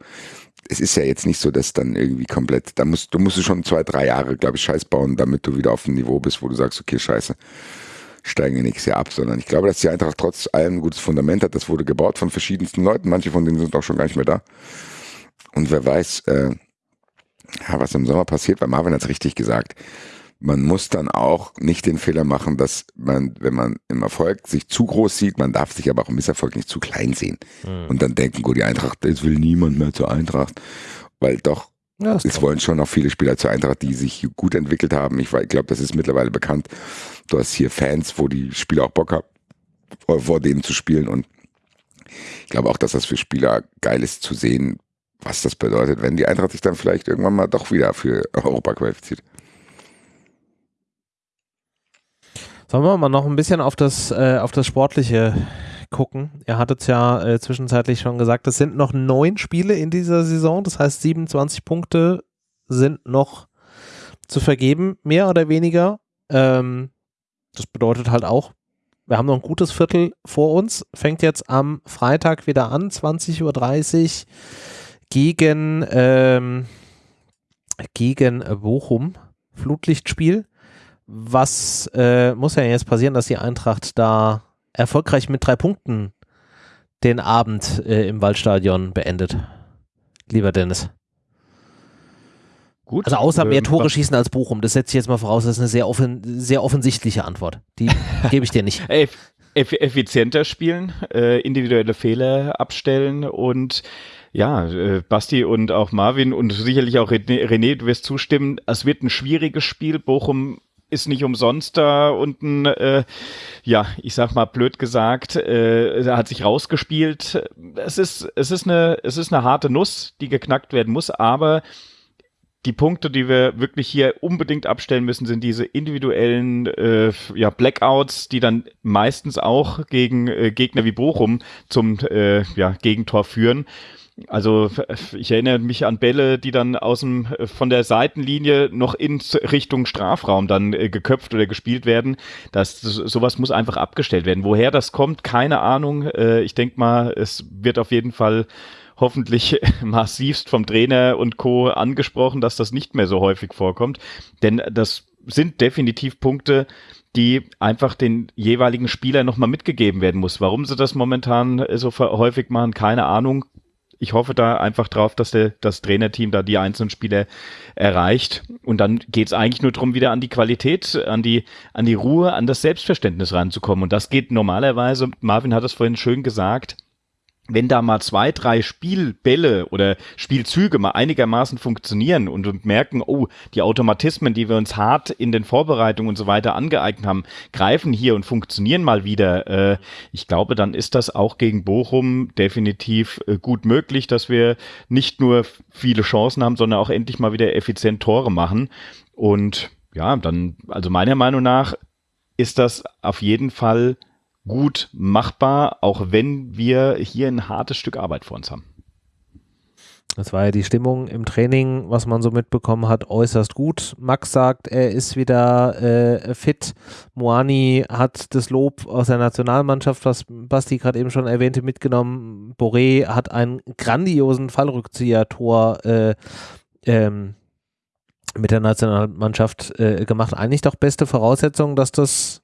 es ist ja jetzt nicht so, dass dann irgendwie komplett, da musst du musst schon zwei, drei Jahre, glaube ich, Scheiß bauen, damit du wieder auf ein Niveau bist, wo du sagst, okay, scheiße, steigen wir nächstes Jahr ab, sondern ich glaube, dass die Eintracht trotz allem ein gutes Fundament hat. Das wurde gebaut von verschiedensten Leuten, manche von denen sind auch schon gar nicht mehr da. Und wer weiß, äh, ja, was im Sommer passiert, weil Marvin hat es richtig gesagt. Man muss dann auch nicht den Fehler machen, dass man, wenn man im Erfolg sich zu groß sieht, man darf sich aber auch im Misserfolg nicht zu klein sehen. Mhm. Und dann denken, gut, die Eintracht, jetzt will niemand mehr zur Eintracht. Weil doch, ja, es wollen schon noch viele Spieler zur Eintracht, die sich gut entwickelt haben. Ich, ich glaube, das ist mittlerweile bekannt. Du hast hier Fans, wo die Spieler auch Bock haben, vor, vor denen zu spielen. Und ich glaube auch, dass das für Spieler geil ist zu sehen, was das bedeutet, wenn die Eintracht sich dann vielleicht irgendwann mal doch wieder für Europa qualifiziert. Sollen wir mal noch ein bisschen auf das, äh, auf das Sportliche gucken? Ihr hattet es ja äh, zwischenzeitlich schon gesagt, es sind noch neun Spiele in dieser Saison, das heißt 27 Punkte sind noch zu vergeben, mehr oder weniger. Ähm, das bedeutet halt auch, wir haben noch ein gutes Viertel vor uns, fängt jetzt am Freitag wieder an, 20.30 Uhr gegen, ähm, gegen Bochum, Flutlichtspiel. Was äh, muss ja jetzt passieren, dass die Eintracht da erfolgreich mit drei Punkten den Abend äh, im Waldstadion beendet? Lieber Dennis. Gut. Also außer mehr ähm, Tore schießen als Bochum. Das setze ich jetzt mal voraus. Das ist eine sehr, offen, sehr offensichtliche Antwort. Die gebe ich dir nicht. effizienter spielen, äh, individuelle Fehler abstellen und ja, äh, Basti und auch Marvin und sicherlich auch René, du wirst zustimmen, es wird ein schwieriges Spiel. Bochum ist nicht umsonst da unten, äh, ja, ich sag mal blöd gesagt, äh, hat sich rausgespielt. Es ist, es ist eine, es ist eine harte Nuss, die geknackt werden muss, aber die Punkte, die wir wirklich hier unbedingt abstellen müssen, sind diese individuellen äh, ja, Blackouts, die dann meistens auch gegen äh, Gegner wie Bochum zum äh, ja, Gegentor führen. Also ich erinnere mich an Bälle, die dann aus dem, von der Seitenlinie noch in Richtung Strafraum dann äh, geköpft oder gespielt werden. Das, sowas muss einfach abgestellt werden. Woher das kommt, keine Ahnung. Äh, ich denke mal, es wird auf jeden Fall hoffentlich massivst vom Trainer und Co. angesprochen, dass das nicht mehr so häufig vorkommt. Denn das sind definitiv Punkte, die einfach den jeweiligen Spieler nochmal mitgegeben werden muss. Warum sie das momentan so häufig machen, keine Ahnung ich hoffe da einfach drauf, dass der, das Trainerteam da die einzelnen Spieler erreicht. Und dann geht es eigentlich nur darum, wieder an die Qualität, an die, an die Ruhe, an das Selbstverständnis ranzukommen. Und das geht normalerweise, Marvin hat es vorhin schön gesagt, wenn da mal zwei, drei Spielbälle oder Spielzüge mal einigermaßen funktionieren und merken, oh, die Automatismen, die wir uns hart in den Vorbereitungen und so weiter angeeignet haben, greifen hier und funktionieren mal wieder. Äh, ich glaube, dann ist das auch gegen Bochum definitiv äh, gut möglich, dass wir nicht nur viele Chancen haben, sondern auch endlich mal wieder effizient Tore machen. Und ja, dann, also meiner Meinung nach ist das auf jeden Fall gut machbar, auch wenn wir hier ein hartes Stück Arbeit vor uns haben. Das war ja die Stimmung im Training, was man so mitbekommen hat, äußerst gut. Max sagt, er ist wieder äh, fit. Moani hat das Lob aus der Nationalmannschaft, was Basti gerade eben schon erwähnte, mitgenommen. Boré hat einen grandiosen Fallrückzieher-Tor äh, ähm, mit der Nationalmannschaft äh, gemacht. Eigentlich doch beste Voraussetzung, dass das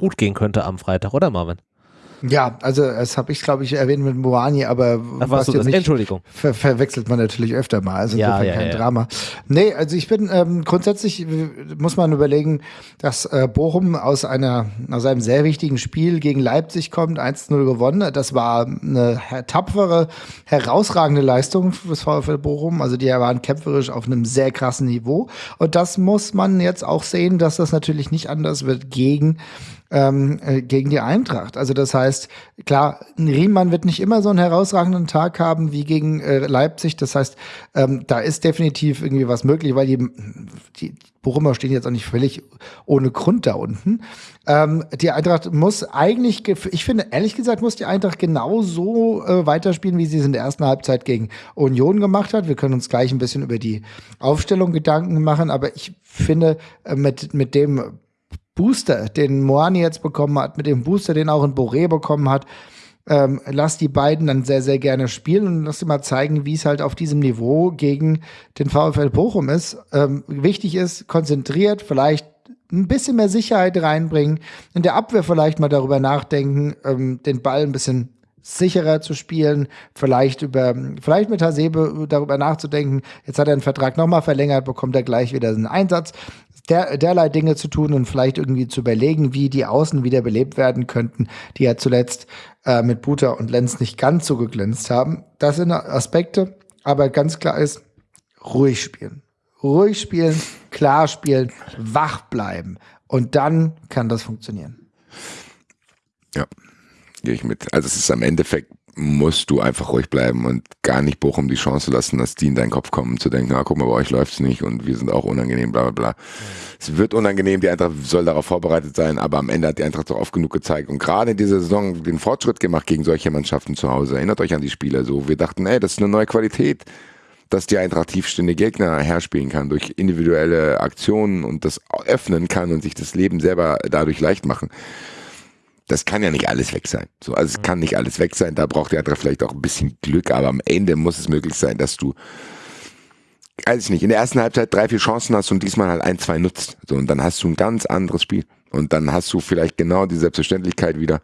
gut gehen könnte am Freitag, oder Marvin? Ja, also das habe ich, glaube ich, erwähnt mit Moani, aber Ach, was du das? Entschuldigung. Ver verwechselt man natürlich öfter mal. Also insofern ja, ja, kein ja. Drama. Nee, also ich bin ähm, grundsätzlich muss man überlegen, dass äh, Bochum aus einer aus einem sehr wichtigen Spiel gegen Leipzig kommt, 1-0 gewonnen. Das war eine tapfere, herausragende Leistung des VfL Bochum. Also die waren kämpferisch auf einem sehr krassen Niveau. Und das muss man jetzt auch sehen, dass das natürlich nicht anders wird gegen ähm, äh, gegen die Eintracht. Also das heißt, klar, Riemann wird nicht immer so einen herausragenden Tag haben wie gegen äh, Leipzig. Das heißt, ähm, da ist definitiv irgendwie was möglich, weil die, die Bochumer stehen jetzt auch nicht völlig ohne Grund da unten. Ähm, die Eintracht muss eigentlich, ich finde, ehrlich gesagt, muss die Eintracht genauso äh, weiterspielen, wie sie es in der ersten Halbzeit gegen Union gemacht hat. Wir können uns gleich ein bisschen über die Aufstellung Gedanken machen, aber ich finde, äh, mit, mit dem Booster, den Moani jetzt bekommen hat, mit dem Booster, den auch ein Boré bekommen hat, ähm, lass die beiden dann sehr, sehr gerne spielen und lass sie mal zeigen, wie es halt auf diesem Niveau gegen den VfL Bochum ist. Ähm, wichtig ist, konzentriert, vielleicht ein bisschen mehr Sicherheit reinbringen, in der Abwehr vielleicht mal darüber nachdenken, ähm, den Ball ein bisschen sicherer zu spielen, vielleicht über, vielleicht mit Hasebe darüber nachzudenken. Jetzt hat er einen Vertrag nochmal verlängert, bekommt er gleich wieder einen Einsatz. Der, derlei Dinge zu tun und vielleicht irgendwie zu überlegen, wie die Außen wieder belebt werden könnten, die ja zuletzt äh, mit Buter und Lenz nicht ganz so geglänzt haben. Das sind Aspekte, aber ganz klar ist, ruhig spielen. Ruhig spielen, klar spielen, wach bleiben. Und dann kann das funktionieren. Ja, gehe ich mit. Also es ist am Endeffekt musst du einfach ruhig bleiben und gar nicht Bochum die Chance lassen, dass die in deinen Kopf kommen, zu denken, ah, guck mal, bei euch läuft's nicht und wir sind auch unangenehm, bla bla bla. Es wird unangenehm, die Eintracht soll darauf vorbereitet sein, aber am Ende hat die Eintracht doch oft genug gezeigt und gerade in dieser Saison den Fortschritt gemacht gegen solche Mannschaften zu Hause. Erinnert euch an die Spiele so. Wir dachten, ey, das ist eine neue Qualität, dass die Eintracht tiefstehende Gegner herspielen kann durch individuelle Aktionen und das öffnen kann und sich das Leben selber dadurch leicht machen das kann ja nicht alles weg sein. So, also es kann nicht alles weg sein. Da braucht der andere vielleicht auch ein bisschen Glück, aber am Ende muss es möglich sein, dass du, weiß ich nicht, in der ersten Halbzeit drei, vier Chancen hast und diesmal halt ein, zwei nutzt. So, und dann hast du ein ganz anderes Spiel. Und dann hast du vielleicht genau die Selbstverständlichkeit wieder.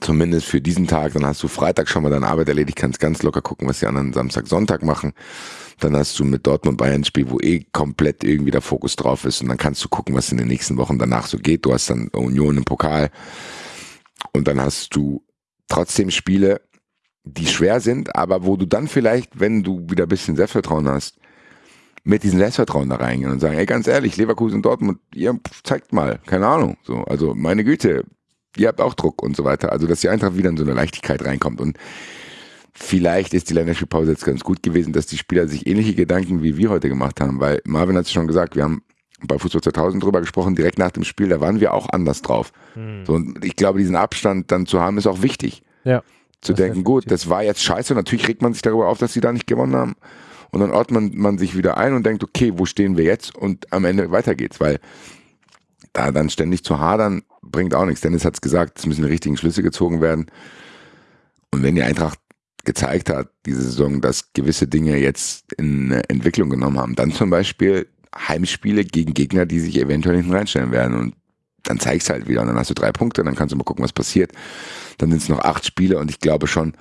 Zumindest für diesen Tag. Dann hast du Freitag schon mal deine Arbeit erledigt, kannst ganz locker gucken, was die anderen Samstag, Sonntag machen. Dann hast du mit Dortmund Bayern ein Spiel, wo eh komplett irgendwie der Fokus drauf ist. Und dann kannst du gucken, was in den nächsten Wochen danach so geht. Du hast dann Union im Pokal. Und dann hast du trotzdem Spiele, die schwer sind, aber wo du dann vielleicht, wenn du wieder ein bisschen Selbstvertrauen hast, mit diesem Selbstvertrauen da reingehen und sagen, ey, ganz ehrlich, Leverkusen, Dortmund, ihr zeigt mal, keine Ahnung, so, also meine Güte, ihr habt auch Druck und so weiter, also dass die Eintracht wieder in so eine Leichtigkeit reinkommt und Vielleicht ist die Länderspielpause jetzt ganz gut gewesen, dass die Spieler sich ähnliche Gedanken wie wir heute gemacht haben, weil Marvin hat es schon gesagt, wir haben bei Fußball 2000 drüber gesprochen, direkt nach dem Spiel, da waren wir auch anders drauf. Hm. So, und ich glaube, diesen Abstand dann zu haben, ist auch wichtig. Ja. Zu denken, gut, das war jetzt scheiße, natürlich regt man sich darüber auf, dass sie da nicht gewonnen haben. Und dann ordnet man, man sich wieder ein und denkt, okay, wo stehen wir jetzt? Und am Ende weiter geht's, weil da dann ständig zu hadern, bringt auch nichts. Dennis hat es gesagt, es müssen die richtigen Schlüsse gezogen werden. Und wenn die Eintracht gezeigt hat, diese Saison, dass gewisse Dinge jetzt in Entwicklung genommen haben. Dann zum Beispiel Heimspiele gegen Gegner, die sich eventuell hinten reinstellen werden. Und dann zeigst halt wieder. Und dann hast du drei Punkte, dann kannst du mal gucken, was passiert. Dann sind es noch acht Spiele und ich glaube schon,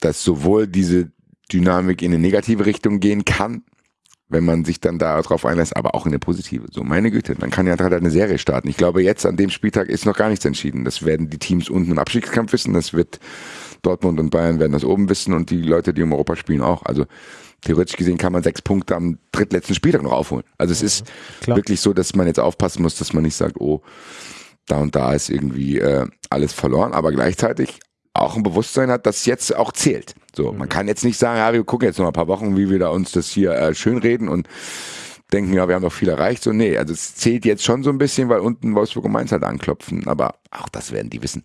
dass sowohl diese Dynamik in eine negative Richtung gehen kann, wenn man sich dann darauf einlässt, aber auch in eine positive. So, meine Güte, dann kann ja halt eine Serie starten. Ich glaube, jetzt an dem Spieltag ist noch gar nichts entschieden. Das werden die Teams unten im Abstiegskampf wissen. Das wird Dortmund und Bayern werden das oben wissen und die Leute, die im Europa spielen, auch. Also theoretisch gesehen kann man sechs Punkte am drittletzten Spieltag noch aufholen. Also es ist Klar. wirklich so, dass man jetzt aufpassen muss, dass man nicht sagt, oh, da und da ist irgendwie äh, alles verloren, aber gleichzeitig auch ein Bewusstsein hat, dass jetzt auch zählt. So, mhm. man kann jetzt nicht sagen, ja, wir gucken jetzt noch ein paar Wochen, wie wir da uns das hier äh, schönreden und denken, ja, wir haben doch viel erreicht. So, nee, also es zählt jetzt schon so ein bisschen, weil unten Wolfsburg und Mainz halt anklopfen, aber auch das werden die wissen.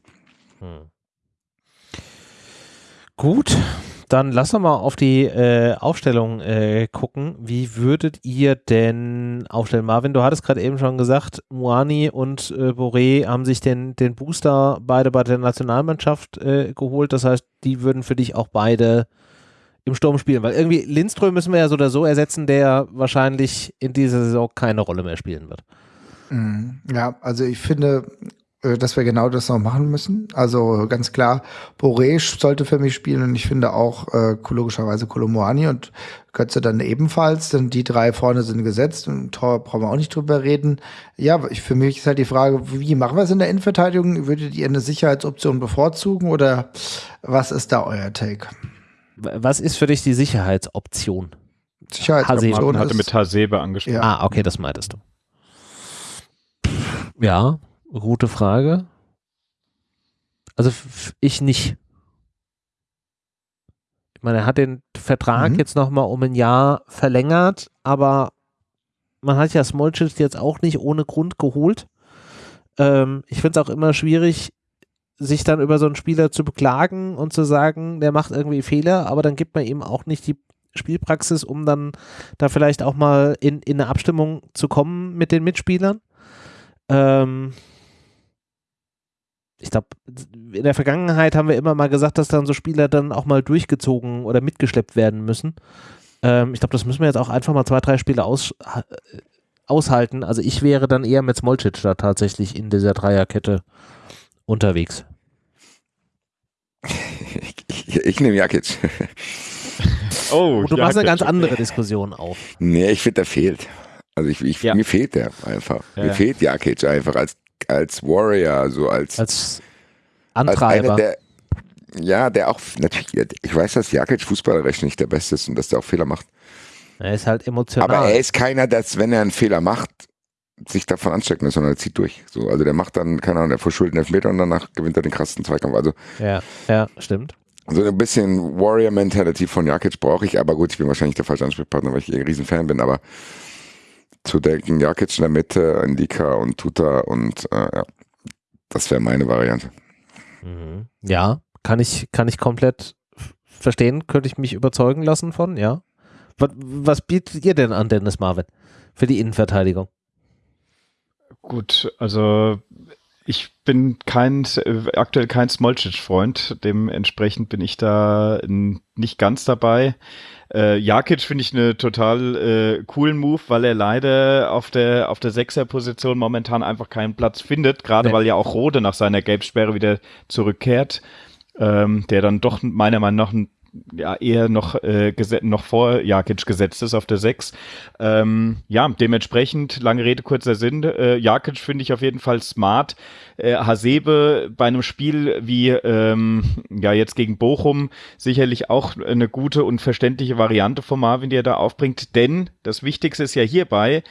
Mhm. Gut, dann lass uns mal auf die äh, Aufstellung äh, gucken. Wie würdet ihr denn aufstellen? Marvin, du hattest gerade eben schon gesagt, Moani und äh, Boré haben sich den, den Booster beide bei der Nationalmannschaft äh, geholt. Das heißt, die würden für dich auch beide im Sturm spielen, weil irgendwie Lindström müssen wir ja so oder so ersetzen, der wahrscheinlich in dieser Saison keine Rolle mehr spielen wird. Mhm. Ja, also ich finde, dass wir genau das noch machen müssen. Also ganz klar, Boré sollte für mich spielen und ich finde auch äh, logischerweise Kolomoani und Götze dann ebenfalls, denn die drei vorne sind gesetzt und Tor brauchen wir auch nicht drüber reden. Ja, ich, für mich ist halt die Frage, wie machen wir es in der Innenverteidigung? Würdet ihr eine Sicherheitsoption bevorzugen oder was ist da euer Take? Was ist für dich die Sicherheitsoption? Sicherheitsoption hatte mit Hasebe angesprochen. Ja. Ah, okay, das meintest du. Ja, Gute Frage. Also ich nicht. Ich meine, er hat den Vertrag mhm. jetzt nochmal um ein Jahr verlängert, aber man hat ja Smolcic jetzt auch nicht ohne Grund geholt. Ähm, ich finde es auch immer schwierig, sich dann über so einen Spieler zu beklagen und zu sagen, der macht irgendwie Fehler, aber dann gibt man ihm auch nicht die Spielpraxis, um dann da vielleicht auch mal in, in eine Abstimmung zu kommen mit den Mitspielern. Ähm, ich glaube, in der Vergangenheit haben wir immer mal gesagt, dass dann so Spieler dann auch mal durchgezogen oder mitgeschleppt werden müssen. Ähm, ich glaube, das müssen wir jetzt auch einfach mal zwei, drei Spiele aus, äh, aushalten. Also ich wäre dann eher mit Smolcic da tatsächlich in dieser Dreierkette unterwegs. Ich, ich nehme Jakic. Oh, Und du machst eine ganz andere Diskussion auf. Nee, ich finde, der fehlt. Also ich, ich, ja. mir fehlt der einfach. Ja, mir fehlt Jakic einfach als, als Warrior, so als, als Antreiber. Als der, ja, der auch, natürlich, ich weiß, dass Jakic fußballerisch nicht der Beste ist und dass der auch Fehler macht. Er ist halt emotional. Aber er ist keiner, dass, wenn er einen Fehler macht, sich davon anstecken lässt, sondern er zieht durch. So, also der macht dann, keine Ahnung, der verschuldet Elfmeter und danach gewinnt er den krassen Zweikampf. Also, ja, ja, stimmt. So ein bisschen Warrior-Mentality von Jakic brauche ich, aber gut, ich bin wahrscheinlich der falsche Ansprechpartner, weil ich eh ein Riesenfan bin, aber zu denken, Jakic in der Mitte, Indika und Tuta und äh, ja, das wäre meine Variante. Mhm. Ja, kann ich, kann ich komplett verstehen, könnte ich mich überzeugen lassen von, ja. Was, was bietet ihr denn an, Dennis Marvin, für die Innenverteidigung? Gut, also ich bin kein aktuell kein Smolcic-Freund, dementsprechend bin ich da nicht ganz dabei. Äh, Jakic finde ich eine total äh, coolen Move, weil er leider auf der auf der Sechser-Position momentan einfach keinen Platz findet, gerade nee. weil ja auch Rode nach seiner Gelbsperre wieder zurückkehrt, ähm, der dann doch meiner Meinung nach ein ja eher noch, äh, noch vor Jakic gesetzt ist auf der 6. Ähm, ja, dementsprechend, lange Rede, kurzer Sinn. Äh, Jakic finde ich auf jeden Fall smart. Äh, Hasebe bei einem Spiel wie ähm, ja jetzt gegen Bochum sicherlich auch eine gute und verständliche Variante von Marvin, die er da aufbringt. Denn das Wichtigste ist ja hierbei,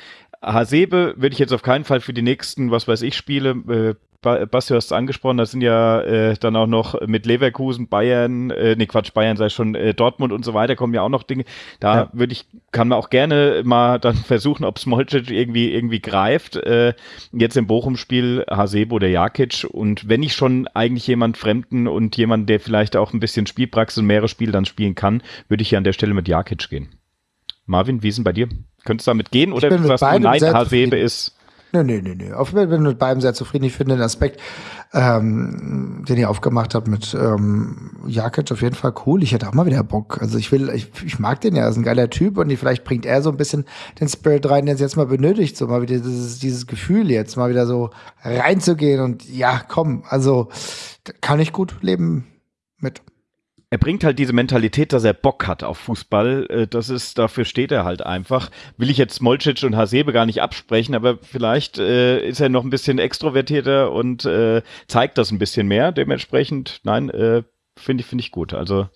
Hasebe würde ich jetzt auf keinen Fall für die nächsten, was weiß ich, Spiele äh, Basti, du hast es angesprochen, da sind ja äh, dann auch noch mit Leverkusen, Bayern, äh, nee Quatsch, Bayern sei schon, äh, Dortmund und so weiter kommen ja auch noch Dinge. Da ja. würde ich, kann man auch gerne mal dann versuchen, ob Smolcic irgendwie, irgendwie greift. Äh, jetzt im Bochum-Spiel Hasebo oder Jakic und wenn ich schon eigentlich jemand Fremden und jemand, der vielleicht auch ein bisschen Spielpraxis und mehrere Spiele dann spielen kann, würde ich hier an der Stelle mit Jakic gehen. Marvin, wie ist denn bei dir? Könntest du damit gehen oder was du nein, Hasebe ist Nee, nee, nee, nee. Auf, bin mit beiden sehr zufrieden. Ich finde den Aspekt, ähm, den ihr aufgemacht habt mit ähm, Jakic auf jeden Fall cool. Ich hätte auch mal wieder Bock. Also ich will, ich, ich mag den ja, er ist ein geiler Typ und die, vielleicht bringt er so ein bisschen den Spirit rein, den es jetzt mal benötigt, so mal wieder dieses, dieses Gefühl jetzt mal wieder so reinzugehen und ja, komm, also kann ich gut leben er bringt halt diese Mentalität, dass er Bock hat auf Fußball. Äh, das ist, dafür steht er halt einfach. Will ich jetzt Smolcic und Hasebe gar nicht absprechen, aber vielleicht äh, ist er noch ein bisschen extrovertierter und äh, zeigt das ein bisschen mehr. Dementsprechend, nein, äh, finde ich, finde ich gut. Also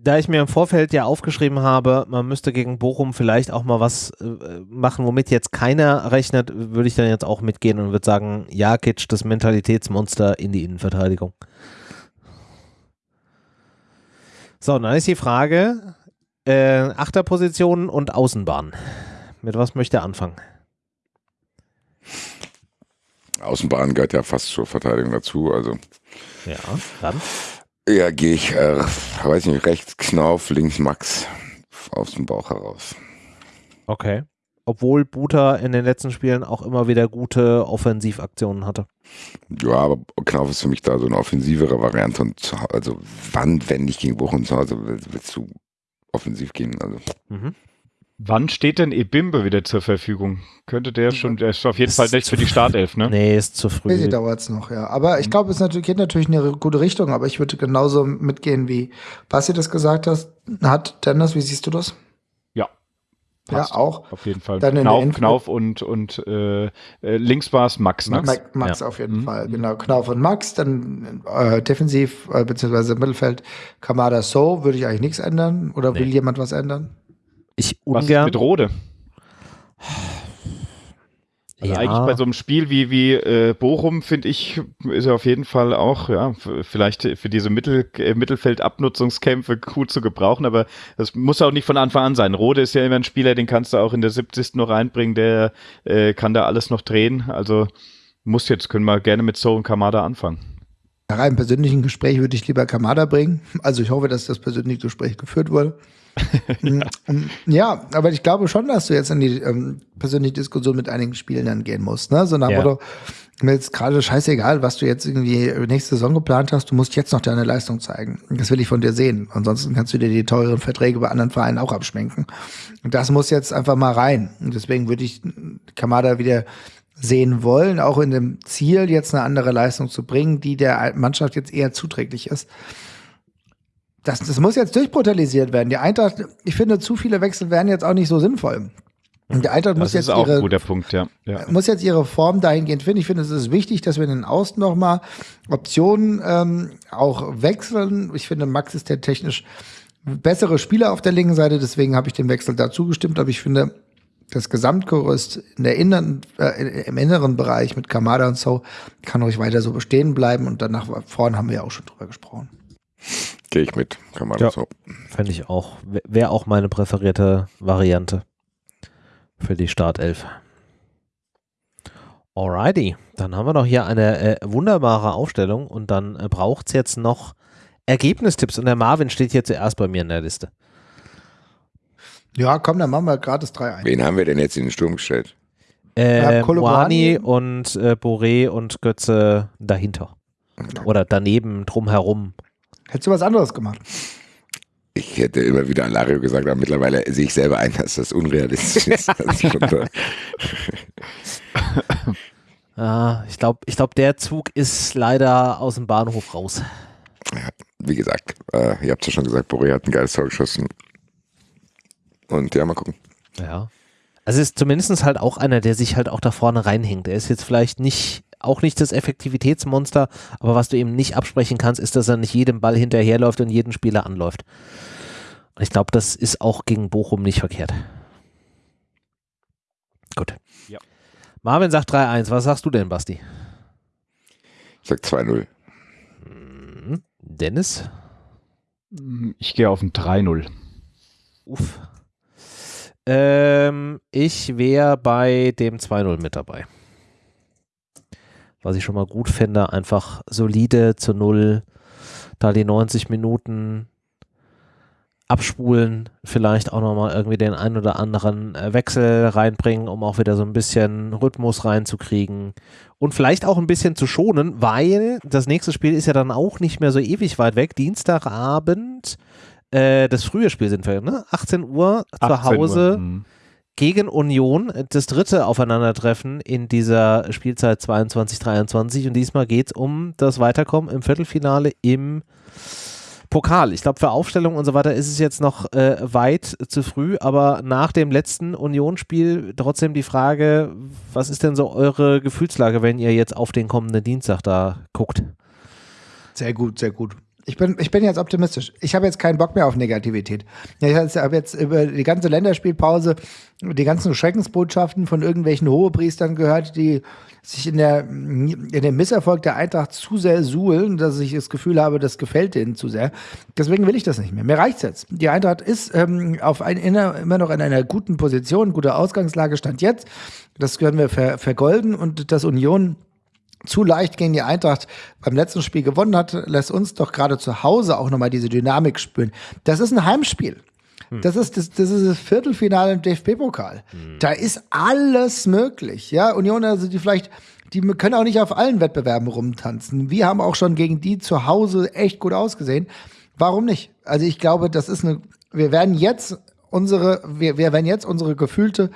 da ich mir im Vorfeld ja aufgeschrieben habe, man müsste gegen Bochum vielleicht auch mal was äh, machen, womit jetzt keiner rechnet, würde ich dann jetzt auch mitgehen und würde sagen, Jakic, das Mentalitätsmonster in die Innenverteidigung. So, dann ist die Frage, äh, Achterposition und Außenbahn. Mit was möchte er anfangen? Außenbahn gehört ja fast zur Verteidigung dazu, also. Ja, dann? Ja, gehe ich, äh, weiß nicht, rechts Knauf, links Max aus dem Bauch heraus. Okay obwohl Buta in den letzten Spielen auch immer wieder gute Offensivaktionen hatte. Ja, aber Knauf ist für mich da so eine offensivere Variante und also wann, wenn nicht gegen Bochum zu Hause, willst du offensiv gehen? Also. Mhm. Wann steht denn Ebimbe wieder zur Verfügung? Könnte der schon, der ist auf jeden ist Fall nicht für die Startelf, ne? Nee, ist zu früh. Nee, dauert es noch, ja. Aber ich glaube, es natürlich, geht natürlich in eine gute Richtung, aber ich würde genauso mitgehen, wie Basti das gesagt hast, hat. Dennis, wie siehst du das? Passt. Ja, auch. Auf jeden Fall. Dann Knauf, Knauf und, und äh, äh links war es Max, ne? Max, Max ja. auf jeden mhm. Fall, genau. Knauf und Max, dann äh, defensiv, äh, beziehungsweise Mittelfeld, Kamada So, würde ich eigentlich nichts ändern. Oder nee. will jemand was ändern? Ich ungern. Was mit Rode? Also ja. eigentlich bei so einem Spiel wie, wie äh, Bochum, finde ich, ist er auf jeden Fall auch, ja, vielleicht für diese Mittel, äh, Mittelfeldabnutzungskämpfe gut zu gebrauchen, aber das muss auch nicht von Anfang an sein. Rode ist ja immer ein Spieler, den kannst du auch in der 70. noch reinbringen, der äh, kann da alles noch drehen. Also muss jetzt, können wir gerne mit So und Kamada anfangen. Nach einem persönlichen Gespräch würde ich lieber Kamada bringen. Also ich hoffe, dass das persönliche Gespräch geführt wurde. Mm, ja, aber ich glaube schon, dass du jetzt in die ähm, persönliche Diskussion mit einigen Spielen dann gehen musst. Ne? So nach Ja. Motto, mir ist gerade scheißegal, was du jetzt irgendwie nächste Saison geplant hast, du musst jetzt noch deine Leistung zeigen. Das will ich von dir sehen. Ansonsten kannst du dir die teuren Verträge bei anderen Vereinen auch abschminken. Und das muss jetzt einfach mal rein. Und deswegen würde ich Kamada wieder sehen wollen, auch in dem Ziel, jetzt eine andere Leistung zu bringen, die der Mannschaft jetzt eher zuträglich ist. Das, das muss jetzt durchbrutalisiert werden. Die Eintracht, ich finde, zu viele Wechsel wären jetzt auch nicht so sinnvoll. Und die Eintracht muss Das jetzt auch ein ihre, Punkt, ja. ja. muss jetzt ihre Form dahingehend finden. Ich finde, es ist wichtig, dass wir in den Außen nochmal Optionen ähm, auch wechseln. Ich finde, Max ist der technisch bessere Spieler auf der linken Seite, deswegen habe ich dem Wechsel dazu gestimmt, aber ich finde, das Gesamtgerüst in der inneren, äh, im inneren Bereich mit Kamada und so kann ruhig weiter so bestehen bleiben und danach vorne haben wir ja auch schon drüber gesprochen. Gehe ich mit, kann man Ja. so. Fände ich auch. Wäre auch meine präferierte Variante für die Startelf. Alrighty, dann haben wir noch hier eine äh, wunderbare Aufstellung und dann äh, braucht es jetzt noch Ergebnistipps und der Marvin steht hier zuerst bei mir in der Liste. Ja, komm, dann machen wir gratis 3 ein. Wen haben wir denn jetzt in den Sturm gestellt? Äh. Moani und äh, Boré und Götze dahinter. Oder daneben, drumherum. Hättest du was anderes gemacht? Ich hätte immer wieder an Lario gesagt, aber mittlerweile sehe ich selber ein, dass das unrealistisch ist. Ah, ich glaube, ich glaub, der Zug ist leider aus dem Bahnhof raus. wie gesagt, äh, ihr habt ja schon gesagt, Boré hat ein geiles Tor geschossen. Und ja, mal gucken. Ja. Also ist zumindest halt auch einer, der sich halt auch da vorne reinhängt. Er ist jetzt vielleicht nicht, auch nicht das Effektivitätsmonster, aber was du ihm nicht absprechen kannst, ist, dass er nicht jedem Ball hinterherläuft und jeden Spieler anläuft. Und ich glaube, das ist auch gegen Bochum nicht verkehrt. Gut. Ja. Marvin sagt 3-1. Was sagst du denn, Basti? Ich sag 2-0. Hm, Dennis? Ich gehe auf ein 3-0. Uff. Ähm, ich wäre bei dem 2-0 mit dabei. Was ich schon mal gut finde, einfach solide zu Null, da die 90 Minuten abspulen, vielleicht auch nochmal irgendwie den ein oder anderen äh, Wechsel reinbringen, um auch wieder so ein bisschen Rhythmus reinzukriegen und vielleicht auch ein bisschen zu schonen, weil das nächste Spiel ist ja dann auch nicht mehr so ewig weit weg. Dienstagabend äh, das frühe Spiel sind wir, ne? 18 Uhr zu 18 Uhr. Hause Mhm. Gegen Union. Das dritte Aufeinandertreffen in dieser Spielzeit 22-23 und diesmal geht es um das Weiterkommen im Viertelfinale im Pokal. Ich glaube, für Aufstellung und so weiter ist es jetzt noch äh, weit zu früh, aber nach dem letzten Unionsspiel trotzdem die Frage, was ist denn so eure Gefühlslage, wenn ihr jetzt auf den kommenden Dienstag da guckt? Sehr gut, sehr gut. Ich bin, ich bin jetzt optimistisch. Ich habe jetzt keinen Bock mehr auf Negativität. Ich habe jetzt über die ganze Länderspielpause die ganzen Schreckensbotschaften von irgendwelchen Hohepriestern gehört, die sich in, der, in dem Misserfolg der Eintracht zu sehr suhlen, dass ich das Gefühl habe, das gefällt denen zu sehr. Deswegen will ich das nicht mehr. Mir reicht's jetzt. Die Eintracht ist ähm, auf ein, immer noch in einer guten Position, gute Ausgangslage stand jetzt. Das können wir ver, vergolden und das Union zu leicht gegen die Eintracht beim letzten Spiel gewonnen hat, lässt uns doch gerade zu Hause auch nochmal diese Dynamik spüren. Das ist ein Heimspiel. Das ist das, das ist das Viertelfinale im DFB-Pokal. Da ist alles möglich. Ja, Union, also die vielleicht, die können auch nicht auf allen Wettbewerben rumtanzen. Wir haben auch schon gegen die zu Hause echt gut ausgesehen. Warum nicht? Also ich glaube, das ist eine, wir werden jetzt unsere, wir, wir werden jetzt unsere gefühlte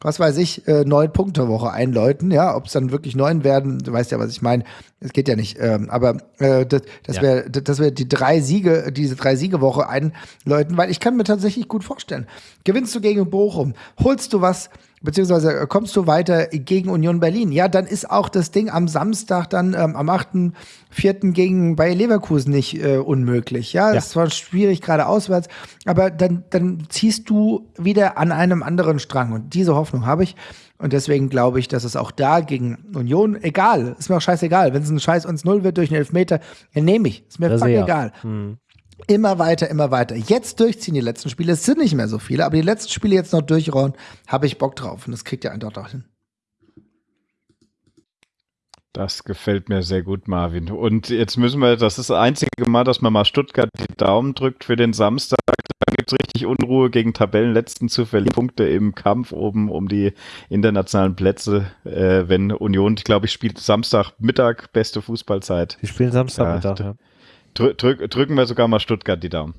was weiß ich, äh, neun Punkte Woche einläuten. Ja, ob es dann wirklich neun werden, du weißt ja, was ich meine. Es geht ja nicht. Ähm, aber äh, das, das Ja. wäre, dass wir die drei Siege, diese drei Siege Woche einläuten, weil ich kann mir tatsächlich gut vorstellen. Gewinnst du gegen Bochum, holst du was, beziehungsweise äh, kommst du weiter gegen Union Berlin, ja, dann ist auch das Ding am Samstag dann ähm, am 8.4. gegen Bayer Leverkusen nicht äh, unmöglich. Ja, Ja. es war schwierig gerade auswärts, aber dann, dann ziehst du wieder an einem anderen Strang und diese Hoffnung habe ich. Und deswegen glaube ich, dass es auch da gegen Union, egal, ist mir auch scheißegal. Wenn es ein Scheiß 1-0 wird durch einen Elfmeter, dann nehme ich. Ist mir Das fuck ja. egal. Immer weiter, immer weiter. Jetzt durchziehen die letzten Spiele. Es sind nicht mehr so viele, aber die letzten Spiele jetzt noch durchrollen, habe ich Bock drauf. Und das kriegt ihr einfach auch hin. Das gefällt mir sehr gut, Marvin. Und jetzt müssen wir, das ist das einzige Mal, dass man mal Stuttgart die Daumen drückt für den Samstag. Dann gibt gibt es richtig Unruhe gegen Tabellenletzten zu verlieren. Punkte im Kampf oben um die internationalen Plätze, äh, wenn Union, ich glaube, ich spielt Samstagmittag, beste Fußballzeit. Die spielen Samstagmittag, ja. ja. Drück, drück, drücken wir sogar mal Stuttgart die Daumen.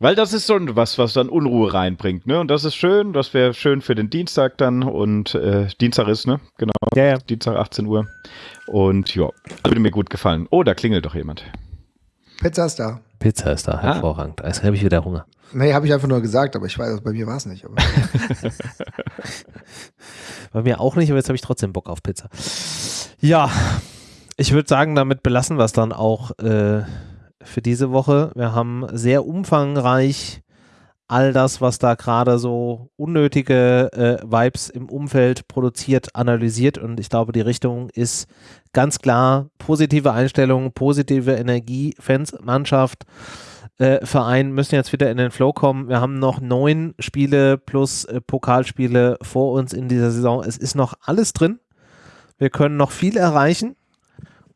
Weil das ist so was, was dann Unruhe reinbringt, ne? Und das ist schön, das wäre schön für den Dienstag dann und äh, Dienstag ist, ne? Genau. Ja, ja. Dienstag 18 Uhr. Und ja, würde mir gut gefallen. Oh, da klingelt doch jemand. Pizza ist da. Pizza ist da, ah. hervorragend. Jetzt habe ich wieder Hunger. Nee, habe ich einfach nur gesagt, aber ich weiß, bei mir war es nicht. bei mir auch nicht, aber jetzt habe ich trotzdem Bock auf Pizza. Ja, ich würde sagen, damit belassen wir es dann auch äh, für diese Woche. Wir haben sehr umfangreich all das, was da gerade so unnötige äh, Vibes im Umfeld produziert, analysiert und ich glaube, die Richtung ist ganz klar positive Einstellung, positive Energie, Fans, Mannschaft, äh, Verein müssen jetzt wieder in den Flow kommen. Wir haben noch neun Spiele plus äh, Pokalspiele vor uns in dieser Saison. Es ist noch alles drin. Wir können noch viel erreichen.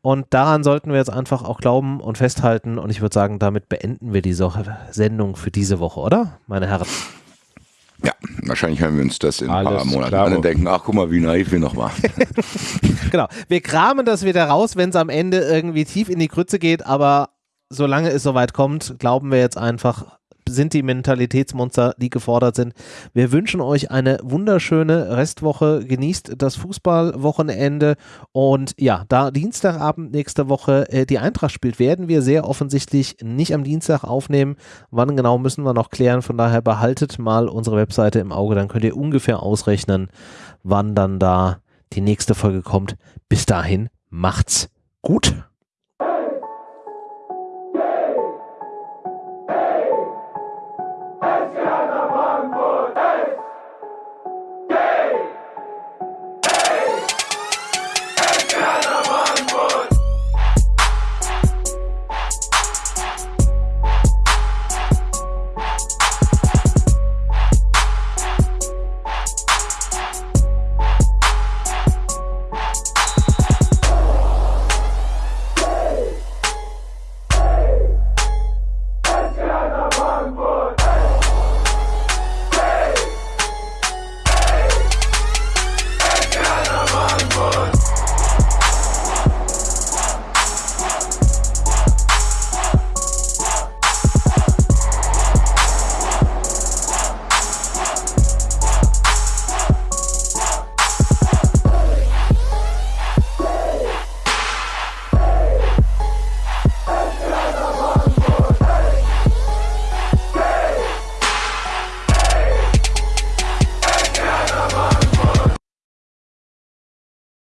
Und daran sollten wir jetzt einfach auch glauben und festhalten. Und ich würde sagen, damit beenden wir diese Sendung für diese Woche, oder, meine Herren? Ja, wahrscheinlich hören wir uns das in ein paar Monaten an und denken, ach guck mal, wie naiv wir noch waren. genau, wir kramen das wieder raus, wenn es am Ende irgendwie tief in die Krütze geht, aber solange es soweit kommt, glauben wir jetzt einfach, sind die Mentalitätsmonster, die gefordert sind. Wir wünschen euch eine wunderschöne Restwoche. Genießt das Fußballwochenende. Und ja, da Dienstagabend nächste Woche äh, die Eintracht spielt, werden wir sehr offensichtlich nicht am Dienstag aufnehmen. Wann genau müssen wir noch klären. Von daher behaltet mal unsere Webseite im Auge. Dann könnt ihr ungefähr ausrechnen, wann dann da die nächste Folge kommt. Bis dahin, macht's gut.